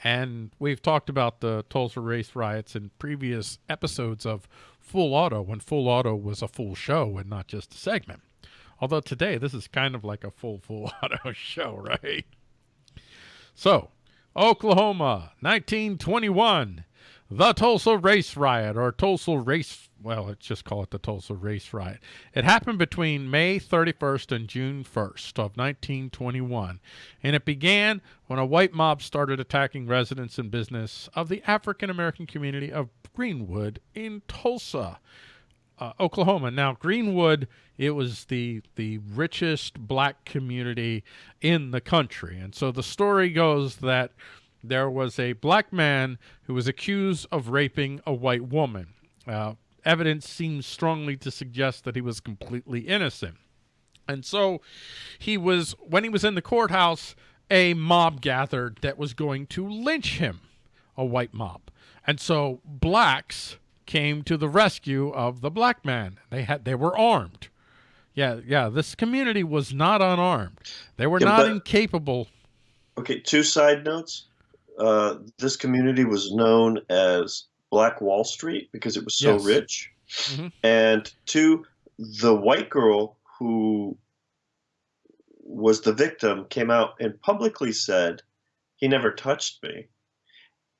And we've talked about the Tulsa race riots in previous episodes of Full Auto when Full Auto was a full show and not just a segment. Although today this is kind of like a full Full (laughs) Auto show, right? So, Oklahoma, 1921. The Tulsa Race Riot, or Tulsa Race, well, let's just call it the Tulsa Race Riot. It happened between May 31st and June 1st of 1921, and it began when a white mob started attacking residents and business of the African American community of Greenwood in Tulsa uh, Oklahoma. Now, Greenwood, it was the the richest black community in the country, and so the story goes that there was a black man who was accused of raping a white woman. Uh, evidence seems strongly to suggest that he was completely innocent, and so he was when he was in the courthouse. A mob gathered that was going to lynch him, a white mob, and so blacks came to the rescue of the black man. They had they were armed. Yeah, yeah. This community was not unarmed. They were Yeah, not but- incapable. Okay, two side notes. Uh, this community was known as Black Wall Street because it was so Yes. rich. Mhm. And two, the white girl who was the victim came out and publicly said, he never touched me.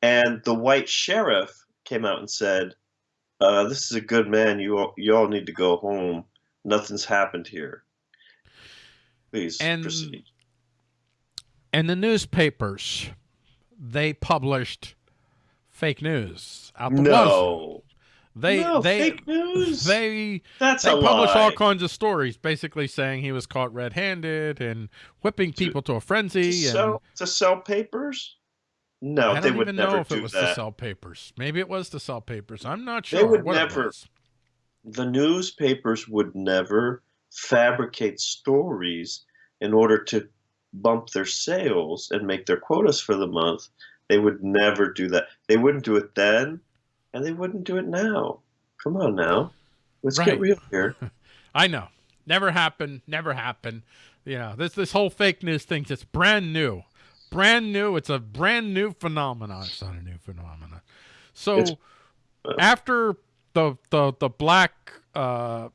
And the white sheriff came out and said, uh, this is a good man. You all, you all need to go home. Nothing's happened here. Please And proceed. And the newspapers, they published fake news out the wazoo. No. They no, they fake news. they That's they a published lie. all kinds of stories, basically saying he was caught red-handed and whipping To- people to a to frenzy. And sell to sell papers? No, I they don't would even never know if do it was to sell papers. Maybe it was to sell papers. I'm not sure. They would never- The newspapers would never fabricate stories in order to bump their sales and make their quotas for the month. They would never do that. They wouldn't do it then, and they wouldn't do it now. Come on now. Let's Right. get real here. (laughs) I know. Never happened. Never happened. You know, this this whole fake news thing just brand new. Brand new. It's a brand new phenomenon. It's not a new phenomenon. So It's- after the the the black uh,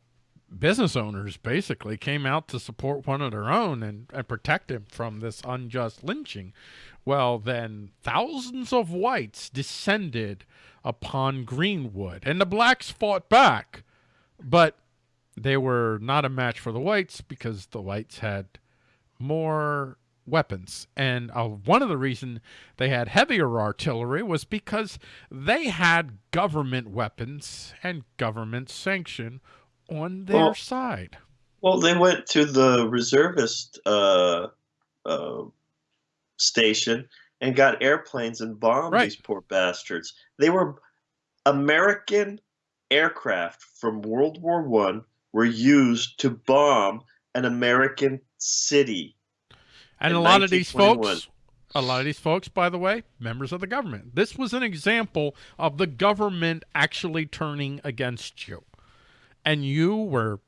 business owners basically came out to support one of their own and, and protect him from this unjust lynching, well then thousands of whites descended upon Greenwood and the blacks fought back, but they were not a match for the whites because the whites had more weapons. And uh, one of the reason they had heavier artillery was because they had government weapons and government sanction on their Well- side. Well, they went to the reservist uh, uh, station and got airplanes and bombed Right. these poor bastards. They were American aircraft from World War One were used to bomb an American city. and a lot of these folks a lot of these folks by the way members of the government this was an example of the government actually turning against you and you were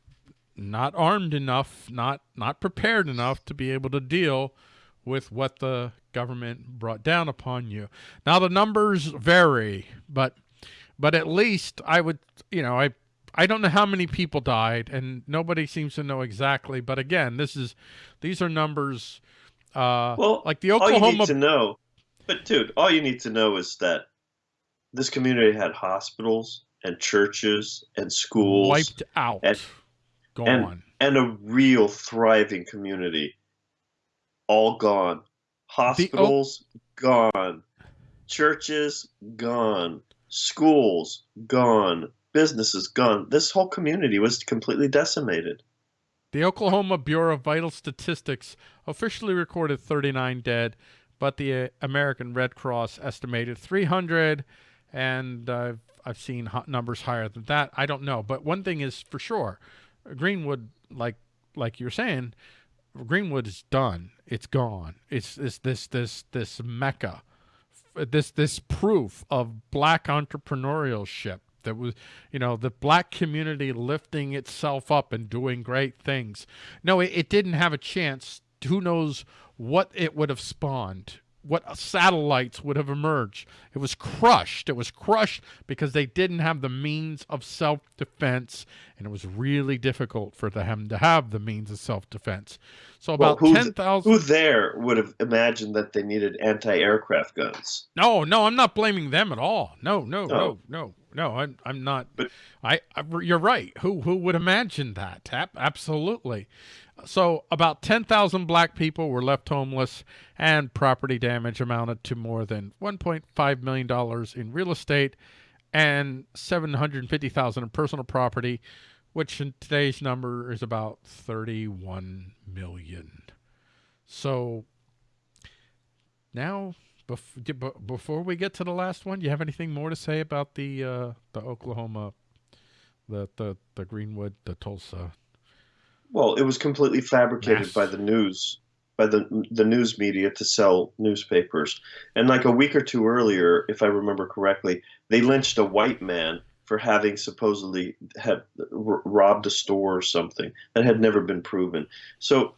not armed enough not not prepared enough to be able to deal with what the government brought down upon you. Now the numbers vary but but at least i would you know i i don't know how many people died and nobody seems to know exactly but again this is these are numbers uh Well, like the all you oklahoma need to know, but dude, all you need to know is that this community had hospitals and churches and schools wiped out. and- gone. and a real thriving community. All gone. Hospitals gone. Churches gone. Schools gone. Businesses gone. This whole community was completely decimated. The Oklahoma Bureau of Vital Statistics officially recorded 39 dead, but the uh, American Red Cross estimated 300, and uh, I've seen numbers higher than that. I don't know, but one thing is for sure, Greenwood, like like you're saying, Greenwood is done. It's gone. It's this this this this mecca, this this proof of black entrepreneurship that was you know the black community lifting itself up and doing great things no it, it didn't have a chance who knows what it would have spawned what satellites would have emerged it was crushed it was crushed because they didn't have the means of self-defense and it was really difficult for them to have the means of self-defense so about who's- 10,000 Who there would have imagined that they needed anti-aircraft guns? No, no, I'm not blaming them at all. No, no, no, Oh. no, no. I'm, I'm not. But- I, I, you're right. Who, who would imagine that? Absolutely. So about 10,000 black people were left homeless, and property damage amounted to more than 1.5 million dollars in real estate, and 750,000 in personal property, which in today's number is about 31 million. So now Bef- before we get to the last one, you have anything more to say about the uh, the Oklahoma, the the the Greenwood, the Tulsa? Well, it was completely fabricated Mass. by the news, by the the news media to sell newspapers. And like a week or two earlier, if I remember correctly, they lynched a white man for having supposedly had r- robbed a store or something that had never been proven. So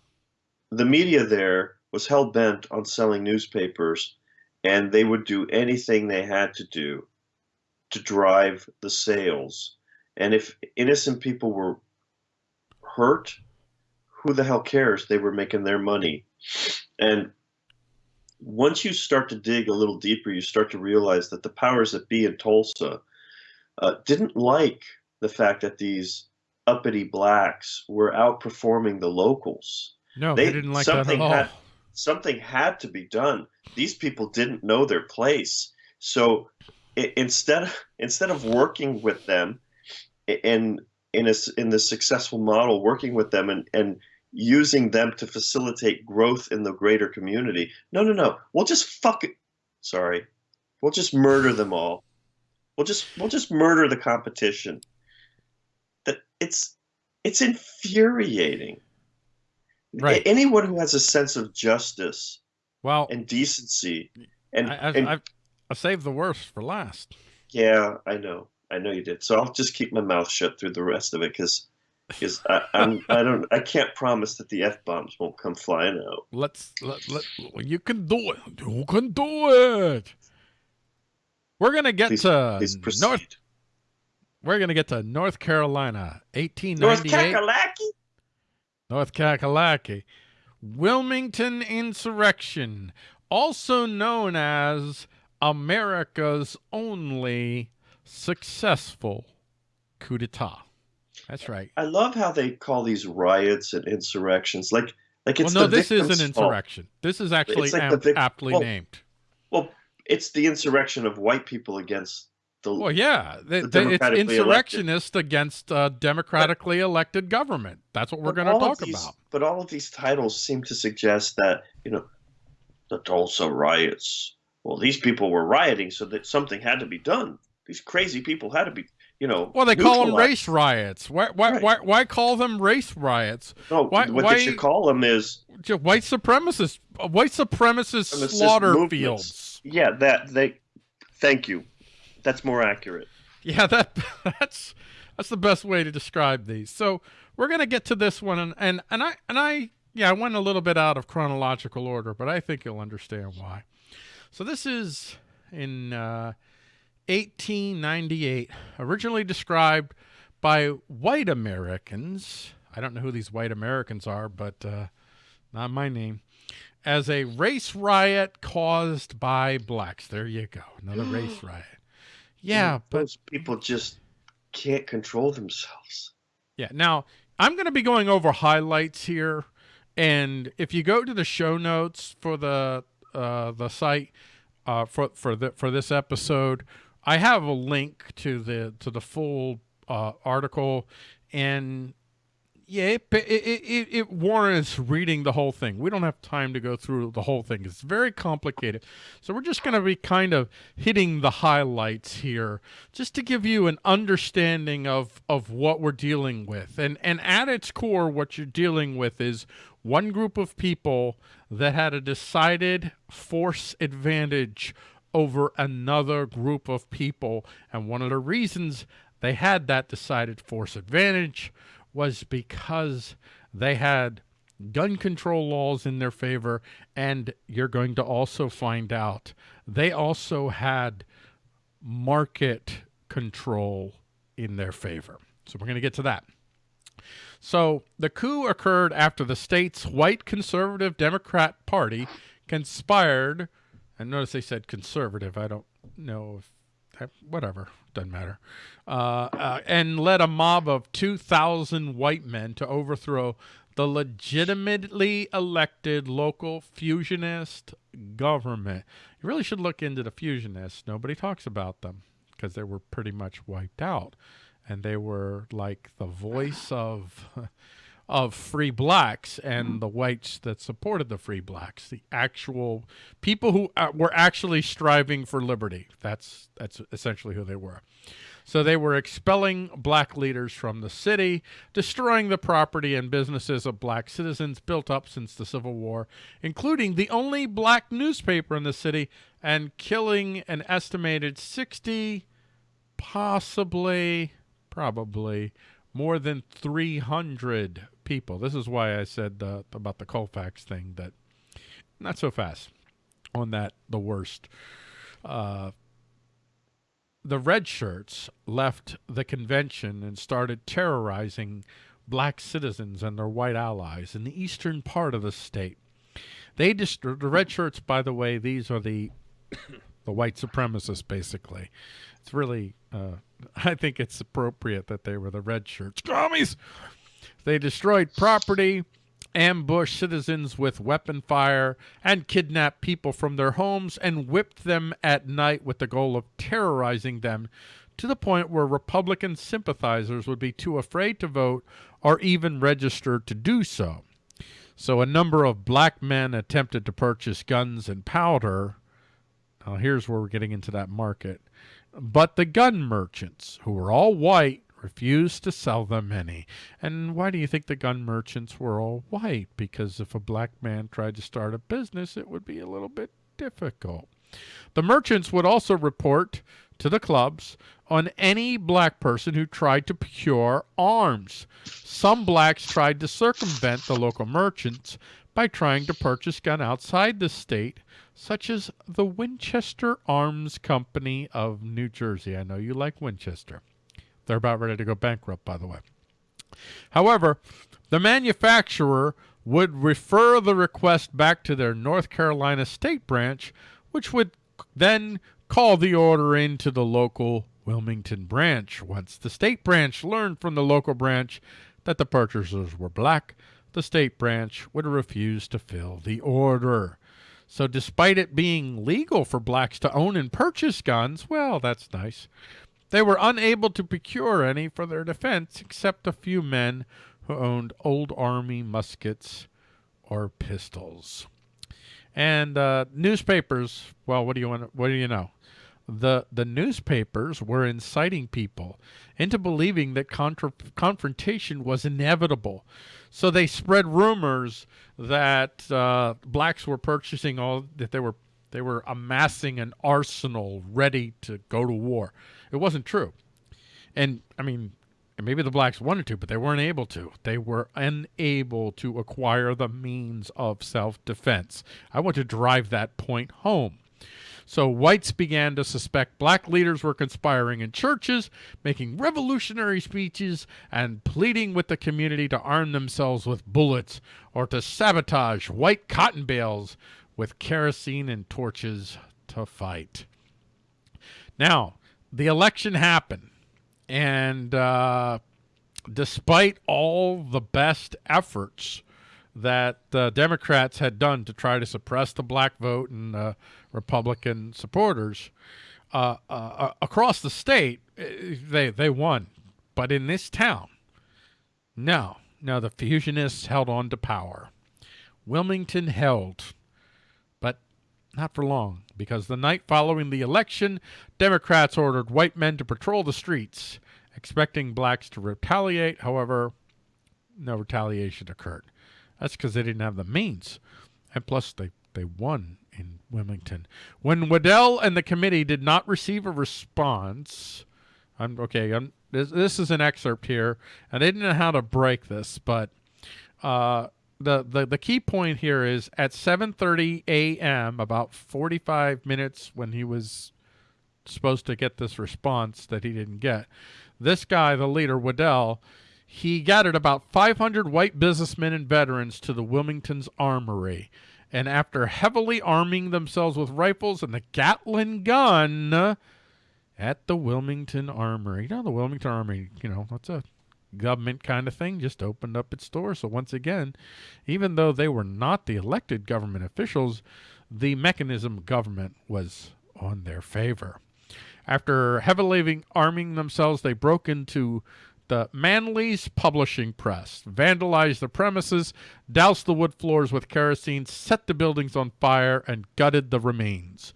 the media there was hell bent on selling newspapers, and they would do anything they had to do to drive the sales. And if innocent people were hurt, who the hell cares? They were making their money. And once you start to dig a little deeper, you start to realize that the powers that be in Tulsa uh, didn't like the fact that these uppity blacks were outperforming the locals. No, they, They- didn't like that at all. had- Something had to be done. These people didn't know their place. So instead, instead of working with them in in a in the successful model, working with them and, and using them to facilitate growth in the greater community. No, no, no. We'll just fuck it. Sorry. We'll just murder them all. We'll just we'll just murder the competition. That it's it's infuriating. Right. Anyone who has a sense of justice well, and decency and, I, I've, and I've, I saved the worst for last. yeah, I know. I know you did. So I'll just keep my mouth shut through the rest of it because because I, I'm I don't I can't promise that the f bombs won't come flying out. Let's let, let you can do it. You can do it. We're gonna get Please, to please. North. We're gonna get to North Carolina, eighteen North ninety eight. Kakalaki. North Kakalaki. Wilmington Insurrection, also known as America's only successful coup d'etat. That's right. I love how they call these riots and insurrections like like it's well, no, the this is an victim's fault. insurrection. This is actually like aptly well, named. Well, it's the insurrection of white people against the Well, yeah, they, the they, it's democratically elected. insurrectionist against uh, democratically elected government. That's what we're going to talk these- about. But all of these titles seem to suggest that you know the Tulsa riots. Well, these people were rioting, so that something had to be done. These crazy people had to be, you know. Well, they call them race riots. Why, why, Right. why, why call them race riots? No, why- what why- they should call them is white supremacists, uh, white supremacist Supremacist slaughter movements. fields. yeah that they. Thank you. That's more accurate. Yeah, that (laughs) that's that's the best way to describe these. So we're gonna get to this one, and and, and I and I yeah, I went a little bit out of chronological order, but I think you'll understand why. So this is in uh, 1898, originally described by white Americans. I don't know who these white Americans are, but uh, not my name. As a race riot caused by blacks. There you go, another race (gasps) riot. Yeah, but those people just can't control themselves. Yeah. Now, I'm going to be going over highlights here, and if you go to the show notes for the uh, the site uh, for for the for this episode, I have a link to the to the full uh, article, and yeah, it, it, it, it warrants reading the whole thing. We don't have time to go through the whole thing. It's very complicated. So we're just going to be kind of hitting the highlights here just to give you an understanding of, of what we're dealing with. And, and at its core, what you're dealing with is one group of people that had a decided force advantage over another group of people. And one of the reasons they had that decided force advantage was because they had gun control laws in their favor. And you're going to also find out they also had market control in their favor. So we're going to get to that. So the coup occurred after the state's white conservative Democrat Party conspired, and notice they said conservative. I don't know if that, whatever, doesn't matter. Uh, uh, and led a mob of 2,000 white men to overthrow the legitimately elected local fusionist government. You really should look into the fusionists. Nobody talks about them because they were pretty much wiped out. And they were like the voice of (laughs) of free blacks and the whites that supported the free blacks, the actual people who uh, were actually striving for liberty. That's that's essentially who they were. So they were expelling black leaders from the city, destroying the property and businesses of black citizens built up since the Civil War, including the only black newspaper in the city, and killing an estimated 60, possibly, probably, more than 300 people. This is why I said uh, about the Colfax thing that not so fast on that, the worst. Uh, the red shirts left the convention and started terrorizing black citizens and their white allies in the eastern part of the state. They the red shirts, by the way, these are the (coughs) the white supremacists, basically. It's really, uh, (laughs) I think it's appropriate that they were the red shirts. Commies! They destroyed property, ambushed citizens with weapon fire, and kidnapped people from their homes and whipped them at night with the goal of terrorizing them to the point where Republican sympathizers would be too afraid to vote or even register to do so. So a number of black men attempted to purchase guns and powder. Now here's where we're getting into that market. But the gun merchants, who were all white, refused to sell them any. And why do you think the gun merchants were all white? Because if a black man tried to start a business, it would be a little bit difficult. The merchants would also report to the clubs on any black person who tried to procure arms. Some blacks tried to circumvent the local merchants by trying to purchase gun outside the state, such as the Winchester Arms Company of New Jersey. I know you like Winchester. They're about ready to go bankrupt, by the way. However, the manufacturer would refer the request back to their North Carolina state branch, which would then call the order into the local Wilmington branch. Once the state branch learned from the local branch that the purchasers were black, the state branch would refuse to fill the order. So despite it being legal for blacks to own and purchase guns, well, that's nice. They were unable to procure any for their defense except a few men who owned old army muskets or pistols. And uh, newspapers, well, what do you want? What do you know? The the newspapers were inciting people into believing that confrontation was inevitable. So they spread rumors that uh, blacks were purchasing all that they were they were amassing an arsenal ready to go to war. It wasn't true. And I mean, maybe the blacks wanted to, but they weren't able to. They were unable to acquire the means of self defense. I want to drive that point home. So whites began to suspect black leaders were conspiring in churches, making revolutionary speeches, and pleading with the community to arm themselves with bullets or to sabotage white cotton bales with kerosene and torches to fight. Now, the election happened, and uh, despite all the best efforts that uh, Democrats had done to try to suppress the black vote and uh, Republican supporters uh, uh, uh across the state, eh, they they won. But in this town, no, no, the fusionists held on to power. Wilmington held not for long, because the night following the election, Democrats ordered white men to patrol the streets, expecting blacks to retaliate. However, no retaliation occurred. That's because they didn't have the means. And plus, they, they won in Wilmington. When Waddell and the committee did not receive a response, I'm okay. I'm, this, this is an excerpt here, and I didn't know how to break this, but uh, the, the, the key point here is at 7.30 a.m., about 45 minutes when he was supposed to get this response that he didn't get, this guy, the leader, Waddell, he gathered about 500 white businessmen and veterans to the Wilmington's armory. And after heavily arming themselves with rifles and the Gatling gun at the Wilmington Armory. You know, the Wilmington Armory, you know, that's a government kind of thing, just opened up its doors. So once again, even though they were not the elected government officials, the mechanism government was on their favor. After heavily arming themselves, they broke into the Manly's publishing press, vandalized the premises, doused the wood floors with kerosene, set the buildings on fire, and gutted the remains.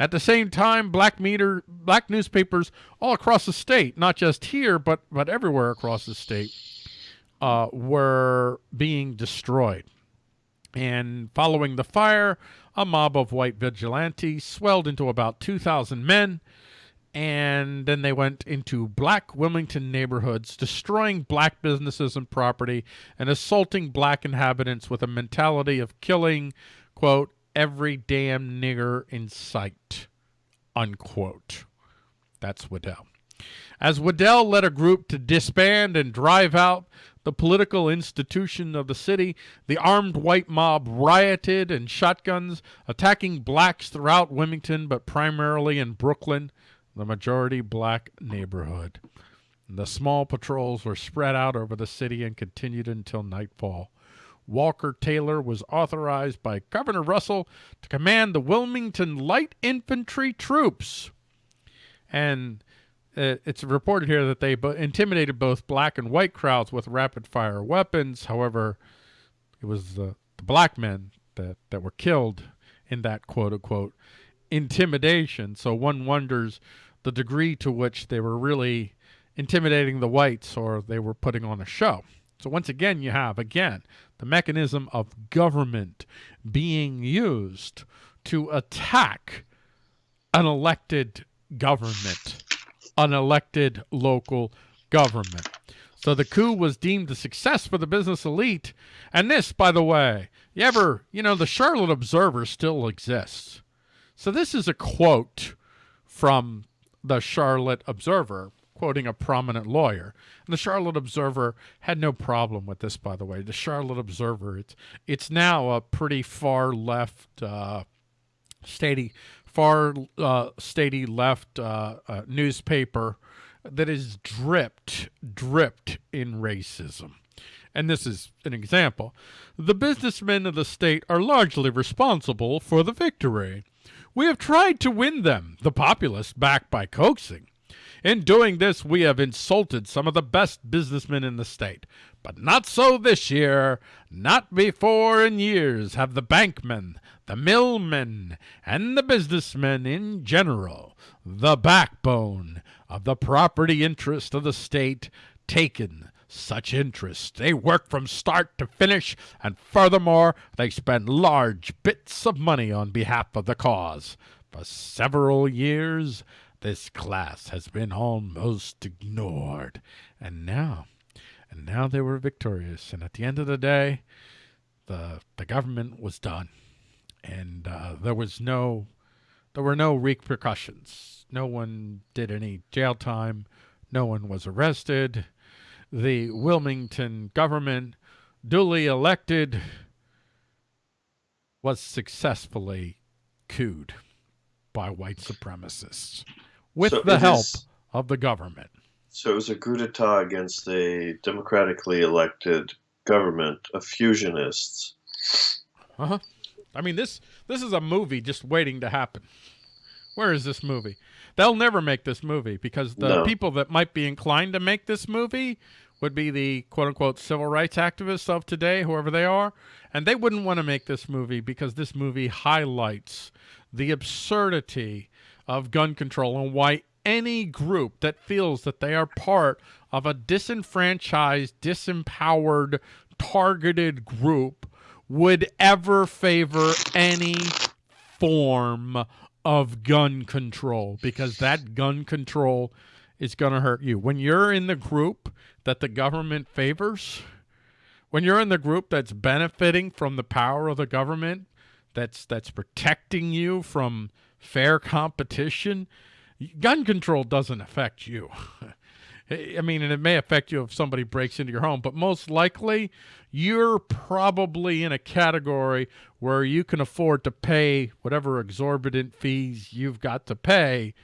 At the same time, black meter, black newspapers all across the state, not just here, but but everywhere across the state, uh, were being destroyed. And following the fire, a mob of white vigilantes swelled into about 2,000 men, and then they went into black Wilmington neighborhoods, destroying black businesses and property, and assaulting black inhabitants with a mentality of killing, quote, every damn nigger in sight, unquote. That's Waddell. As Waddell led a group to disband and drive out the political institution of the city, the armed white mob rioted and shotguns, attacking blacks throughout Wilmington, but primarily in Brooklyn, the majority black neighborhood. The small patrols were spread out over the city and continued until nightfall. Walker Taylor was authorized by Governor Russell to command the Wilmington Light Infantry Troops. And uh, it's reported here that they intimidated both black and white crowds with rapid fire weapons. However, it was the, the black men that, that were killed in that quote unquote intimidation. So one wonders the degree to which they were really intimidating the whites or they were putting on a show. So once again, you have, again, the mechanism of government being used to attack an elected government, an elected local government. So the coup was deemed a success for the business elite. And this, by the way, you ever, you know, the Charlotte Observer still exists. So this is a quote from the Charlotte Observer, quoting a prominent lawyer. And the Charlotte Observer had no problem with this, by the way. The Charlotte Observer, it's, it's now a pretty far left, uh, far uh, left uh, uh, newspaper that is dripped, dripped in racism. And this is an example. The businessmen of the state are largely responsible for the victory. We have tried to win them, the populace, back by coaxing. In doing this, we have insulted some of the best businessmen in the state. But not so this year. Not before in years have the bankmen, the millmen, and the businessmen in general, the backbone of the property interest of the state, taken such interest. They work from start to finish, and furthermore, they spend large bits of money on behalf of the cause. For several years, this class has been almost ignored. And now, and now they were victorious. And at the end of the day, the the government was done, and uh, there was no, there were no repercussions. No one did any jail time. No one was arrested the Wilmington government, duly elected, was successfully couped by white supremacists with So the help is- of the government. So it was a coup d'etat against a democratically elected government of fusionists. Uh huh. I mean, this this is a movie just waiting to happen. Where is this movie? They'll never make this movie because the No. people that might be inclined to make this movie would be the quote unquote civil rights activists of today, whoever they are. And they wouldn't want to make this movie because this movie highlights the absurdity of gun control and why any group that feels that they are part of a disenfranchised, disempowered, targeted group would ever favor any form of gun control because that gun control is going to hurt you. When you're in the group that the government favors, when you're in the group that's benefiting from the power of the government, that's that's protecting you from fair competition, gun control doesn't affect you. (laughs) I mean, and it may affect you if somebody breaks into your home, but most likely you're probably in a category where you can afford to pay whatever exorbitant fees you've got to pay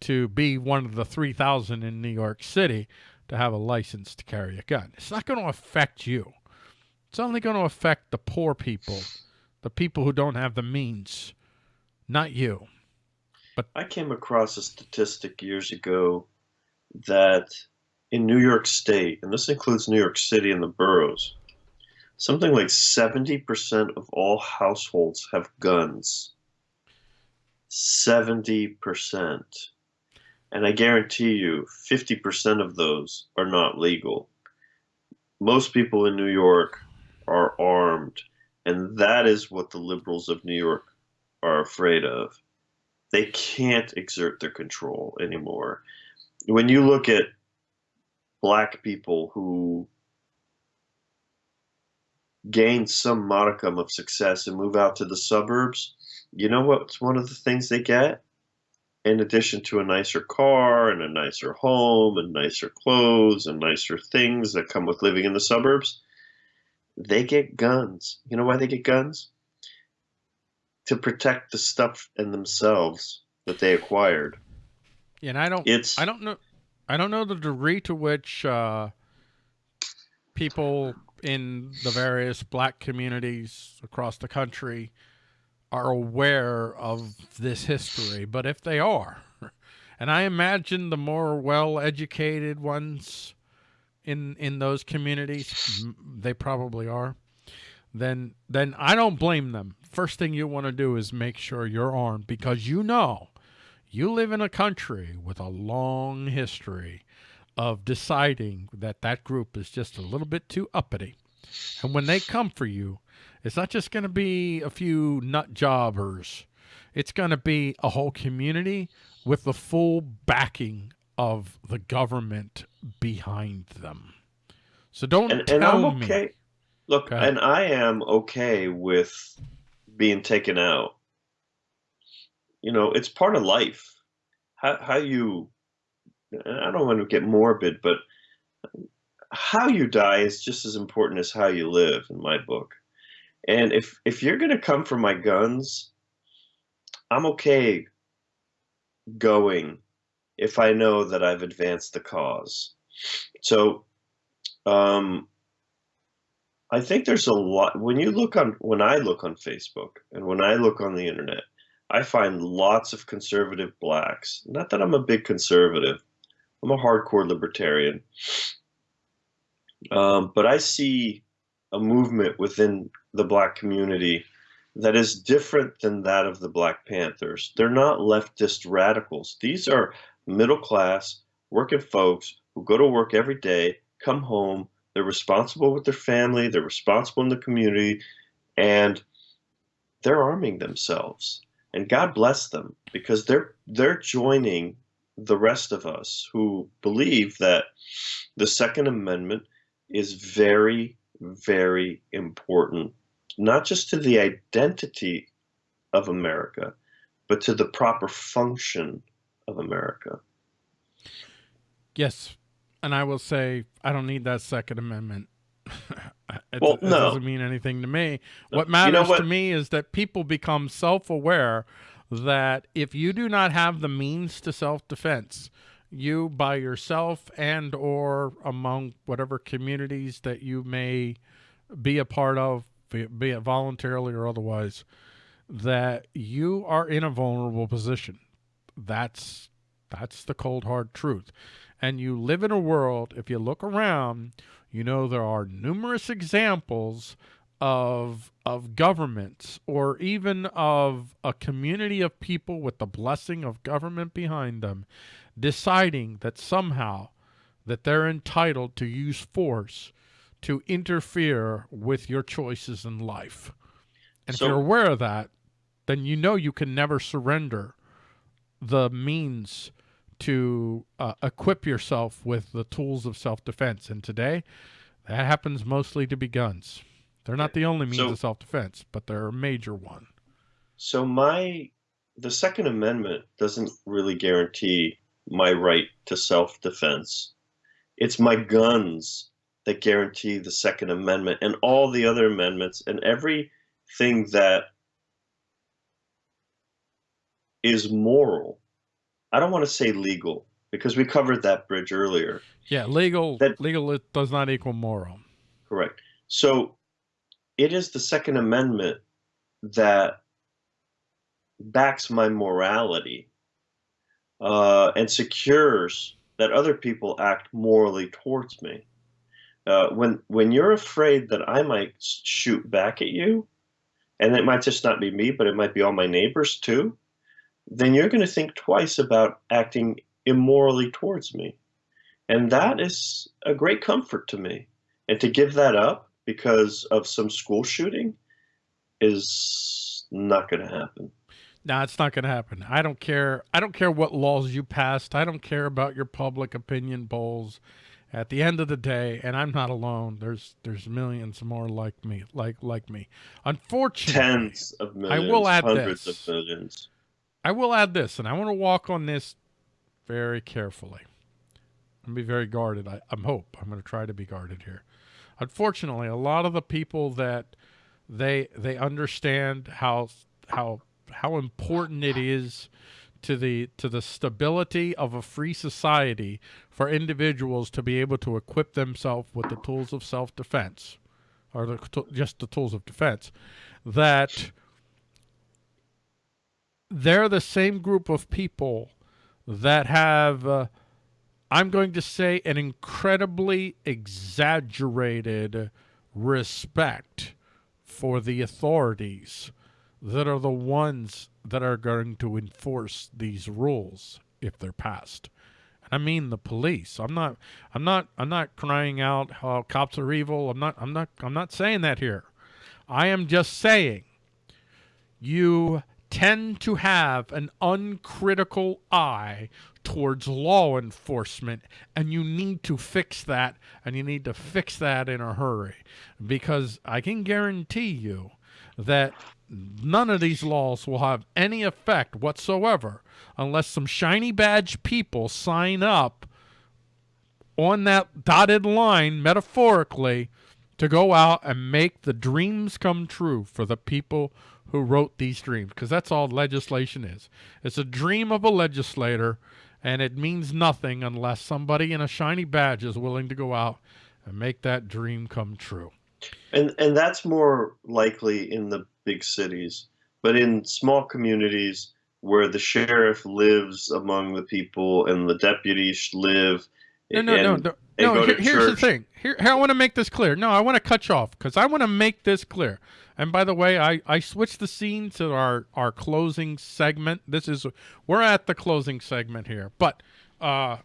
to be one of the 3,000 in New York City to have a license to carry a gun. It's not going to affect you. It's only going to affect the poor people, the people who don't have the means, not you. I came across a statistic years ago that in New York State, and this includes New York City and the boroughs, something like 70% of all households have guns. 70%. And I guarantee you, 50% of those are not legal. Most people in New York are armed, and that is what the liberals of New York are afraid of they can't exert their control anymore. When you look at black people who gain some modicum of success and move out to the suburbs, you know what's one of the things they get? In addition to a nicer car and a nicer home and nicer clothes and nicer things that come with living in the suburbs, they get guns. You know why they get guns? To protect the stuff and themselves that they acquired. And I don't It's I don't know. I don't know the degree to which uh, people in the various black communities across the country are aware of this history, but if they are, (laughs) and I imagine the more well-educated ones in in those communities, they probably are. Then then I don't blame them. First thing you want to do is make sure you're armed because you know you live in a country with a long history of deciding that that group is just a little bit too uppity. And when they come for you, it's not just going to be a few nut jobbers. It's going to be a whole community with the full backing of the government behind them. So don't and, tell and I'm me. Look, and I am okay with being taken out. You know, it's part of life. How how you, I don't want to get morbid, but how you die is just as important as how you live in my book. And if if you're going to come for my guns, I'm okay going if I know that I've advanced the cause. So um, I think there's a lot when you look on when I look on Facebook and when I look on the internet, I find lots of conservative blacks. Not that I'm a big conservative. I'm a hardcore libertarian. Um, but I see a movement within the black community that is different than that of the Black Panthers. They're not leftist radicals. These are middle class, working folks who go to work every day, come home, they're responsible with their family, they're responsible in the community, and they're arming themselves. And God bless them because they're they're joining the rest of us who believe that the Second Amendment is very, very important, not just to the identity of America, but to the proper function of America. Yes, and I will say I don't need that Second Amendment. (laughs) it, Well, it no. doesn't mean anything to me. No. What You matters know to me is that people become self-aware that if you do not have the means to self-defense, you by yourself and or among whatever communities that you may be a part of, be it, be it voluntarily or otherwise, that you are in a vulnerable position. That's that's the cold hard truth. And you live in a world, if you look around, you know there are numerous examples of of governments or even of a community of people with the blessing of government behind them deciding that somehow that they're entitled to use force to interfere with your choices in life. And So- if you're aware of that, then you know you can never surrender the means to uh, equip yourself with the tools of self-defense. And today, that happens mostly to be guns. They're not the only means So- of self-defense, but they're a major one. So my the Second Amendment doesn't really guarantee my right to self-defense. It's my guns that guarantee the Second Amendment and all the other amendments and everything that is moral. I don't want to say legal because we covered that bridge earlier. Yeah, legal That- legal it does not equal moral. Correct. So it is the Second Amendment that backs my morality uh, and secures that other people act morally towards me. Uh, when when you're afraid that I might shoot back at you, and it might just not be me, but it might be all my neighbors too, then you're going to think twice about acting immorally towards me, and that mm-hmm. is a great comfort to me and to give that up because of some school shooting is not going to happen. No, it's not going to happen. I don't care. I don't care what laws you passed. I don't care about your public opinion polls. At the end of the day, and I'm not alone. There's there's millions more like me, like like me. Unfortunately, Tens of millions, I will add hundreds this. of millions. I will add this, and I want to walk on this very carefully. and be very guarded. I, I'm hope I'm going to try to be guarded here. Unfortunately, a lot of the people that they they understand how how how important it is to the to the stability of a free society for individuals to be able to equip themselves with the tools of self-defense or the, just the tools of defense that they're the same group of people that have uh, I'm going to say an incredibly exaggerated respect for the authorities that are the ones that are going to enforce these rules if they're passed. And I mean the police. I'm not I'm not I'm not crying out how cops are evil. I'm not I'm not I'm not saying that here. I am just saying you tend to have an uncritical eye towards law enforcement and you need to fix that and you need to fix that in a hurry. Because I can guarantee you that none of these laws will have any effect whatsoever unless some shiny badge people sign up on that dotted line metaphorically to go out and make the dreams come true for the people who wrote these dreams because that's all legislation is. It's a dream of a legislator and it means nothing unless somebody in a shiny badge is willing to go out and make that dream come true. And and that's more likely in the big cities, but in small communities where the sheriff lives among the people and the deputies live no, no, no, no. no here, here's the thing. Here, here I want to make this clear. No, I want to cut you off because I want to make this clear. And by the way, I, I switched the scene to our, our closing segment. This is, we're at the closing segment here. But uh,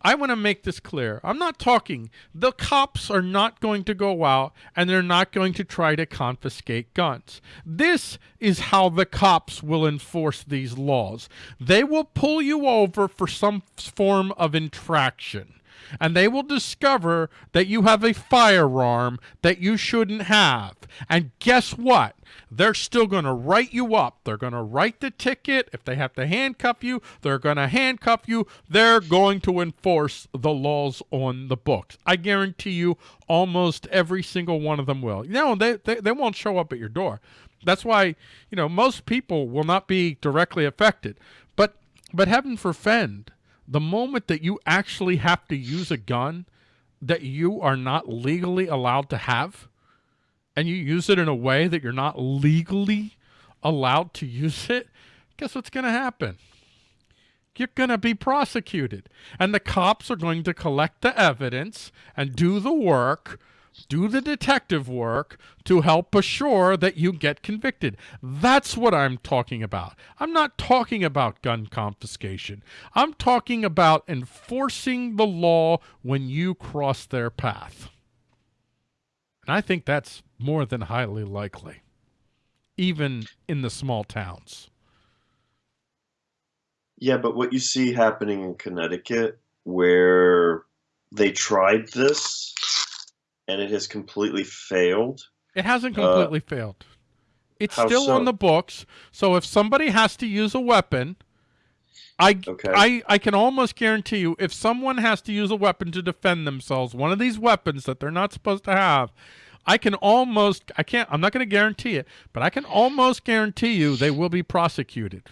I want to make this clear. I'm not talking, the cops are not going to go out and they're not going to try to confiscate guns. This is how the cops will enforce these laws. They will pull you over for some form of infraction and they will discover that you have a firearm that you shouldn't have. And guess what? They're still going to write you up. They're going to write the ticket. If they have to handcuff you, they're going to handcuff you. They're going to enforce the laws on the books. I guarantee you almost every single one of them will. No, they, they, they won't show up at your door. That's why, you know, most people will not be directly affected. But but heaven forfend the moment that you actually have to use a gun that you are not legally allowed to have, and you use it in a way that you're not legally allowed to use it, guess what's going to happen? You're going to be prosecuted. And the cops are going to collect the evidence and do the work do the detective work to help assure that you get convicted. That's what I'm talking about. I'm not talking about gun confiscation. I'm talking about enforcing the law when you cross their path. And I think that's more than highly likely, even in the small towns. Yeah, but what you see happening in Connecticut, where they tried this and it has completely failed. It hasn't uh, completely uh, failed. It's still so? on the books. So if somebody has to use a weapon, I, okay. I, I can almost guarantee you if someone has to use a weapon to defend themselves, one of these weapons that they're not supposed to have, I can almost, I can't, I'm not going to guarantee it, but I can almost guarantee you they will be prosecuted.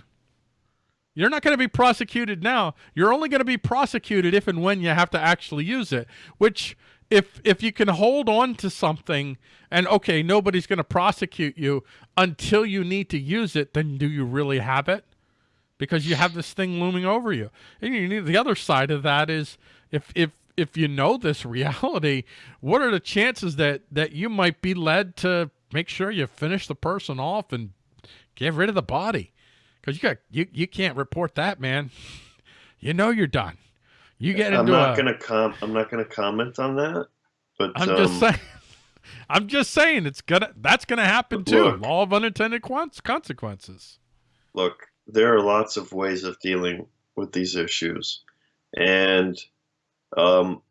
You're not going to be prosecuted now. You're only going to be prosecuted if and when you have to actually use it, which if if you can hold on to something and okay, nobody's going to prosecute you until you need to use it, then do you really have it? Because you have this thing looming over you. And you need the other side of that is if if if you know this (laughs) reality, what are the chances that that you might be led to make sure you finish the person off and get rid of the body? Because you got you you can't report that, man. (laughs) You know you're done. You get into. I'm not a, gonna com I'm not gonna comment on that. But I'm um, just saying (laughs) I'm just saying it's gonna that's gonna happen too. Look, Law of unintended consequences. Look, there are lots of ways of dealing with these issues. And um,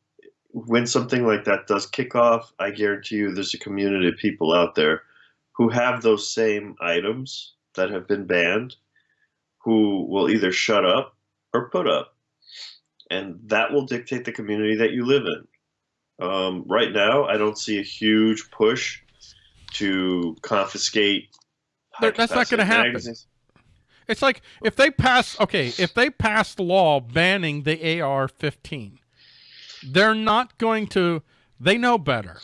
when something like that does kick off, I guarantee you there's a community of people out there who have those same items that have been banned who will either shut up or put up and that will dictate the community that you live in. Um, right now, I don't see a huge push to confiscate. That's not going to happen. It's like if they pass, okay, if they pass the law banning the AR-15, they're not going to. They know better.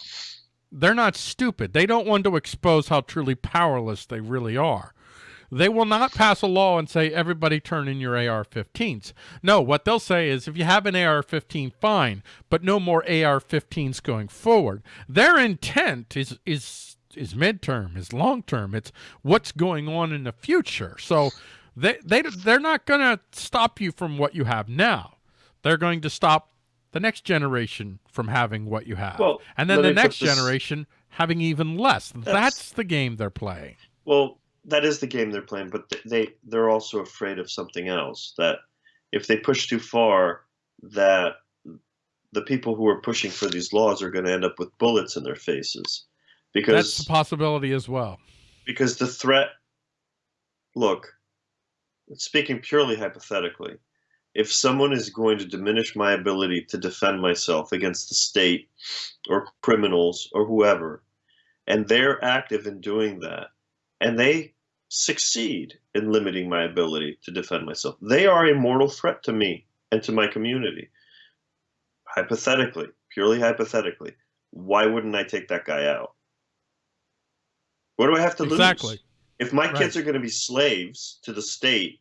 They're not stupid. They don't want to expose how truly powerless they really are. They will not pass a law and say, everybody turn in your AR-15s. No, what they'll say is, if you have an AR-15, fine, but no more AR-15s going forward. Their intent is, is, is midterm, is long-term. It's what's going on in the future. So they, they, they're not going to stop you from what you have now. They're going to stop the next generation from having what you have. Well, and then the next generation having even less. That's, that's the game they're playing. Well, that is the game they're playing, but they they're also afraid of something else. That if they push too far, that the people who are pushing for these laws are going to end up with bullets in their faces, because that's a possibility as well. Because the threat. Look, speaking purely hypothetically, if someone is going to diminish my ability to defend myself against the state or criminals or whoever, and they're active in doing that, and they succeed in limiting my ability to defend myself. They are a mortal threat to me and to my community. Hypothetically, purely hypothetically, why wouldn't I take that guy out? What do I have to exactly. lose? If my right. kids are going to be slaves to the state,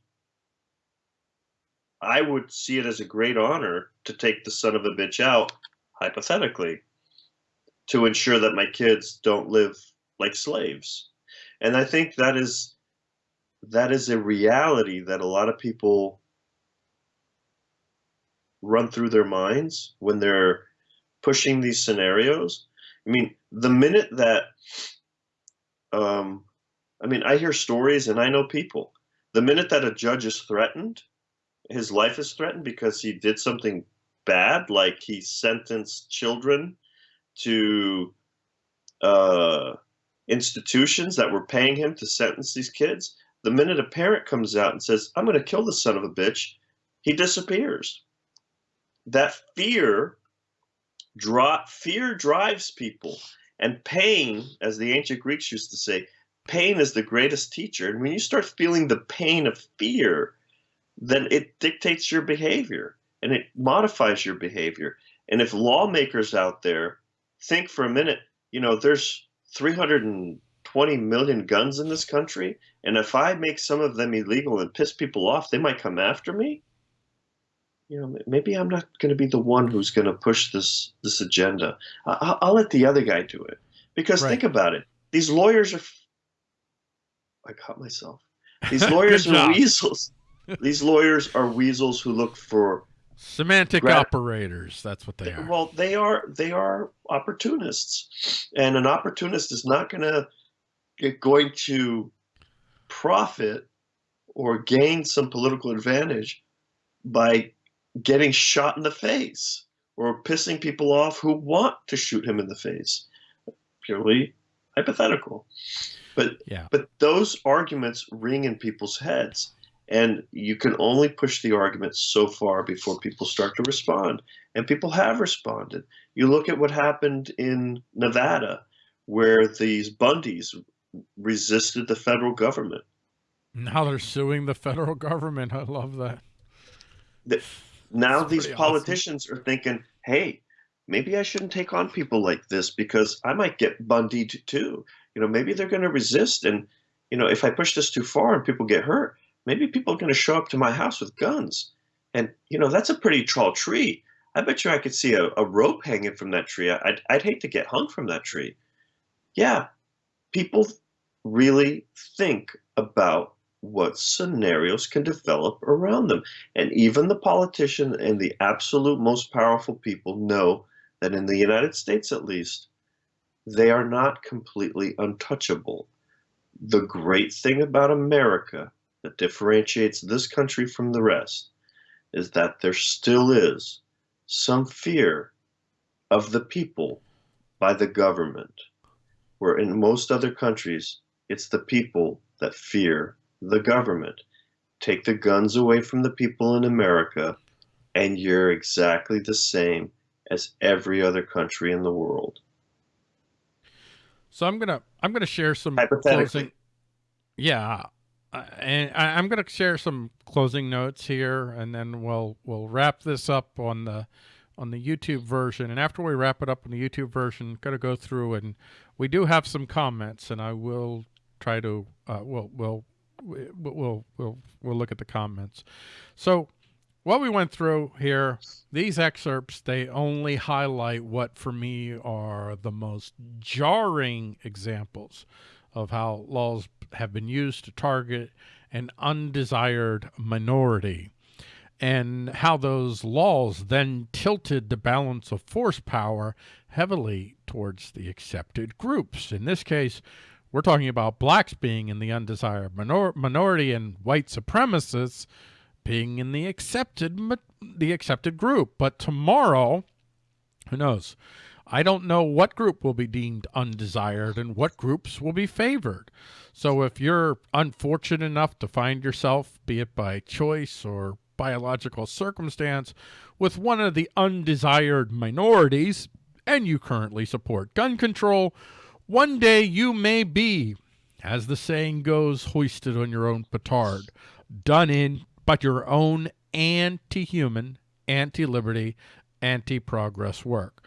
I would see it as a great honor to take the son of a bitch out, hypothetically, to ensure that my kids don't live like slaves and i think that is that is a reality that a lot of people run through their minds when they're pushing these scenarios. I mean the minute that um i mean i hear stories and i know people. The minute that a judge is threatened his life is threatened because he did something bad like he sentenced children to uh institutions that were paying him to sentence these kids, the minute a parent comes out and says, I'm going to kill the son of a bitch, he disappears. That fear, fear drives people. And pain, as the ancient Greeks used to say, pain is the greatest teacher. And when you start feeling the pain of fear, then it dictates your behavior and it modifies your behavior. And if lawmakers out there think for a minute, you know, there's 320 million guns in this country, and if I make some of them illegal and piss people off, they might come after me. You know, maybe I'm not going to be the one who's going to push this this agenda. I'll, I'll, let the other guy do it because right. think about it. These lawyers are. I caught myself. These (laughs) lawyers are weasels. (laughs) These lawyers are weasels who look for Semantic operators. That's what they are. Well, they are they are opportunists, and an opportunist is not going to going to profit or gain some political advantage by getting shot in the face or pissing people off who want to shoot him in the face. Purely hypothetical. But yeah. but those arguments ring in people's heads and you can only push the argument so far before people start to respond. And people have responded. You look at what happened in Nevada, where these Bundys resisted the federal government. Now they're suing the federal government. I love that. The, now That's these politicians awesome. are thinking, hey, maybe I shouldn't take on people like this because I might get Bundy too. You know, maybe they're going to resist. And, you know, if I push this too far and people get hurt, maybe people are going to show up to my house with guns. And, you know, that's a pretty tall tree. I bet you I could see a, a rope hanging from that tree. I'd, I'd hate to get hung from that tree. Yeah, people really think about what scenarios can develop around them. And even the politician and the absolute most powerful people know that in the United States, at least, they are not completely untouchable. The great thing about America that differentiates this country from the rest is that there still is some fear of the people by the government, where in most other countries, it's the people that fear the government. Take the guns away from the people in America, and you're exactly the same as every other country in the world. So I'm gonna I'm gonna share some closing. Yeah, uh, and I, am going to share some closing notes here, and then we'll we'll wrap this up on the on the YouTube version. And after we wrap it up on the YouTube version, going to go through and we do have some comments, and I will try to uh, we'll we'll we'll we'll we'll look at the comments. So what we went through here, these excerpts, they only highlight what for me are the most jarring examples of how laws have been used to target an undesired minority and how those laws then tilted the balance of force power heavily towards the accepted groups. In this case, We're talking about blacks being in the undesired minor minority and white supremacists being in the accepted the accepted group. But tomorrow, who knows? I don't know what group will be deemed undesired and what groups will be favored. So if you're unfortunate enough to find yourself, be it by choice or biological circumstance, with one of the undesired minorities, and you currently support gun control, one day you may be, as the saying goes, hoisted on your own petard, done in but your own anti-human, anti-liberty, anti-progress work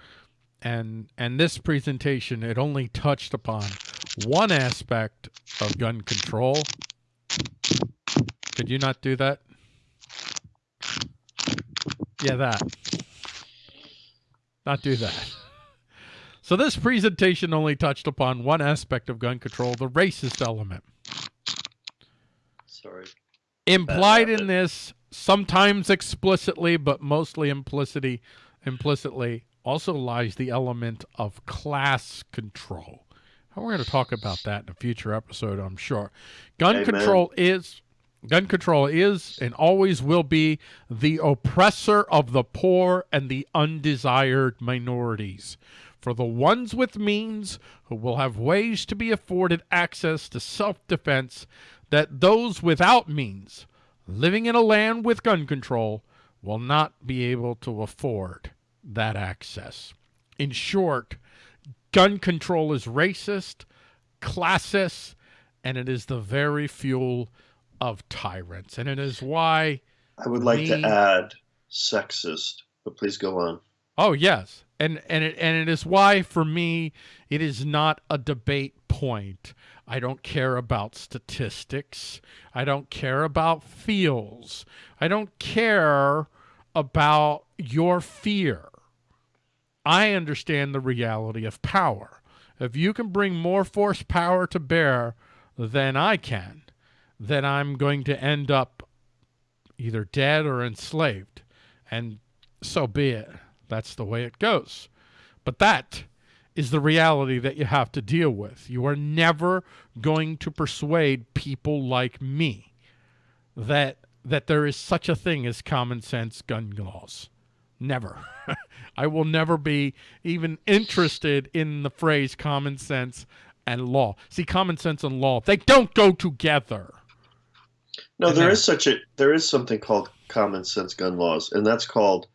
and and this presentation it only touched upon one aspect of gun control. Could you not do that? Yeah, that. Not do that. So this presentation only touched upon one aspect of gun control, the racist element. Sorry. Implied uh, in this, sometimes explicitly, but mostly implicitly, implicitly, also lies the element of class control. And We're going to talk about that in a future episode, I'm sure. Gun Amen. control is gun control is and always will be the oppressor of the poor and the undesired minorities. For the ones with means who will have ways to be afforded access to self-defense that those without means living in a land with gun control will not be able to afford that access. In short, gun control is racist, classist, and it is the very fuel of tyrants. And it is why I would like me, to add sexist, but please go on. Oh yes. And and it and it is why for me it is not a debate point. I don't care about statistics. I don't care about feels. I don't care about your fear. I understand the reality of power. If you can bring more force power to bear than I can, then I'm going to end up either dead or enslaved. And so be it. That's the way it goes. But that is the reality that you have to deal with. You are never going to persuade people like me that that there is such a thing as common sense gun laws. Never. (laughs) I will never be even interested in the phrase common sense and law. See, common sense and law, they don't go together. No, and there is such a there is something called common sense gun laws, and that's called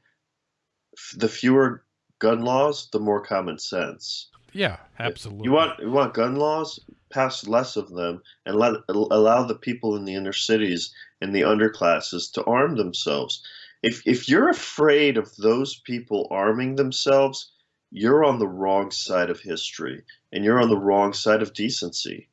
the fewer gun laws, the more common sense. Yeah, absolutely. You want you want gun laws, pass less of them, and let allow the people in the inner cities and the underclasses to arm themselves if if you're afraid of those people arming themselves, you're on the wrong side of history and you're on the wrong side of decency.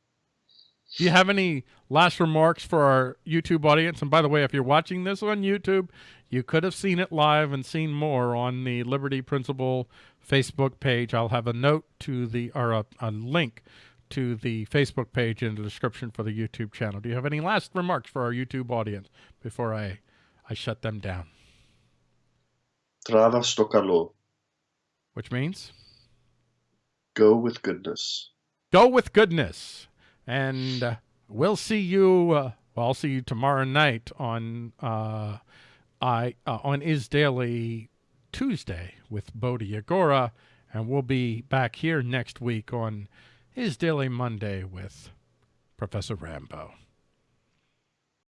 Do you have any last remarks for our YouTube audience? And by the way, if you're watching this on YouTube, you could have seen it live and seen more on the Liberty Principle Facebook page. I'll have a note to the, or a, a link to the Facebook page in the description for the YouTube channel. Do you have any last remarks for our YouTube audience before I, I shut them down? Trava stokalo. Which means? Go with goodness. Go with goodness. And uh, we'll see you, uh, well, I'll see you tomorrow night on, uh, I, uh, on Is Daily Tuesday with Bodhi Agora. And we'll be back here next week on Is Daily Monday with Professor Rambo.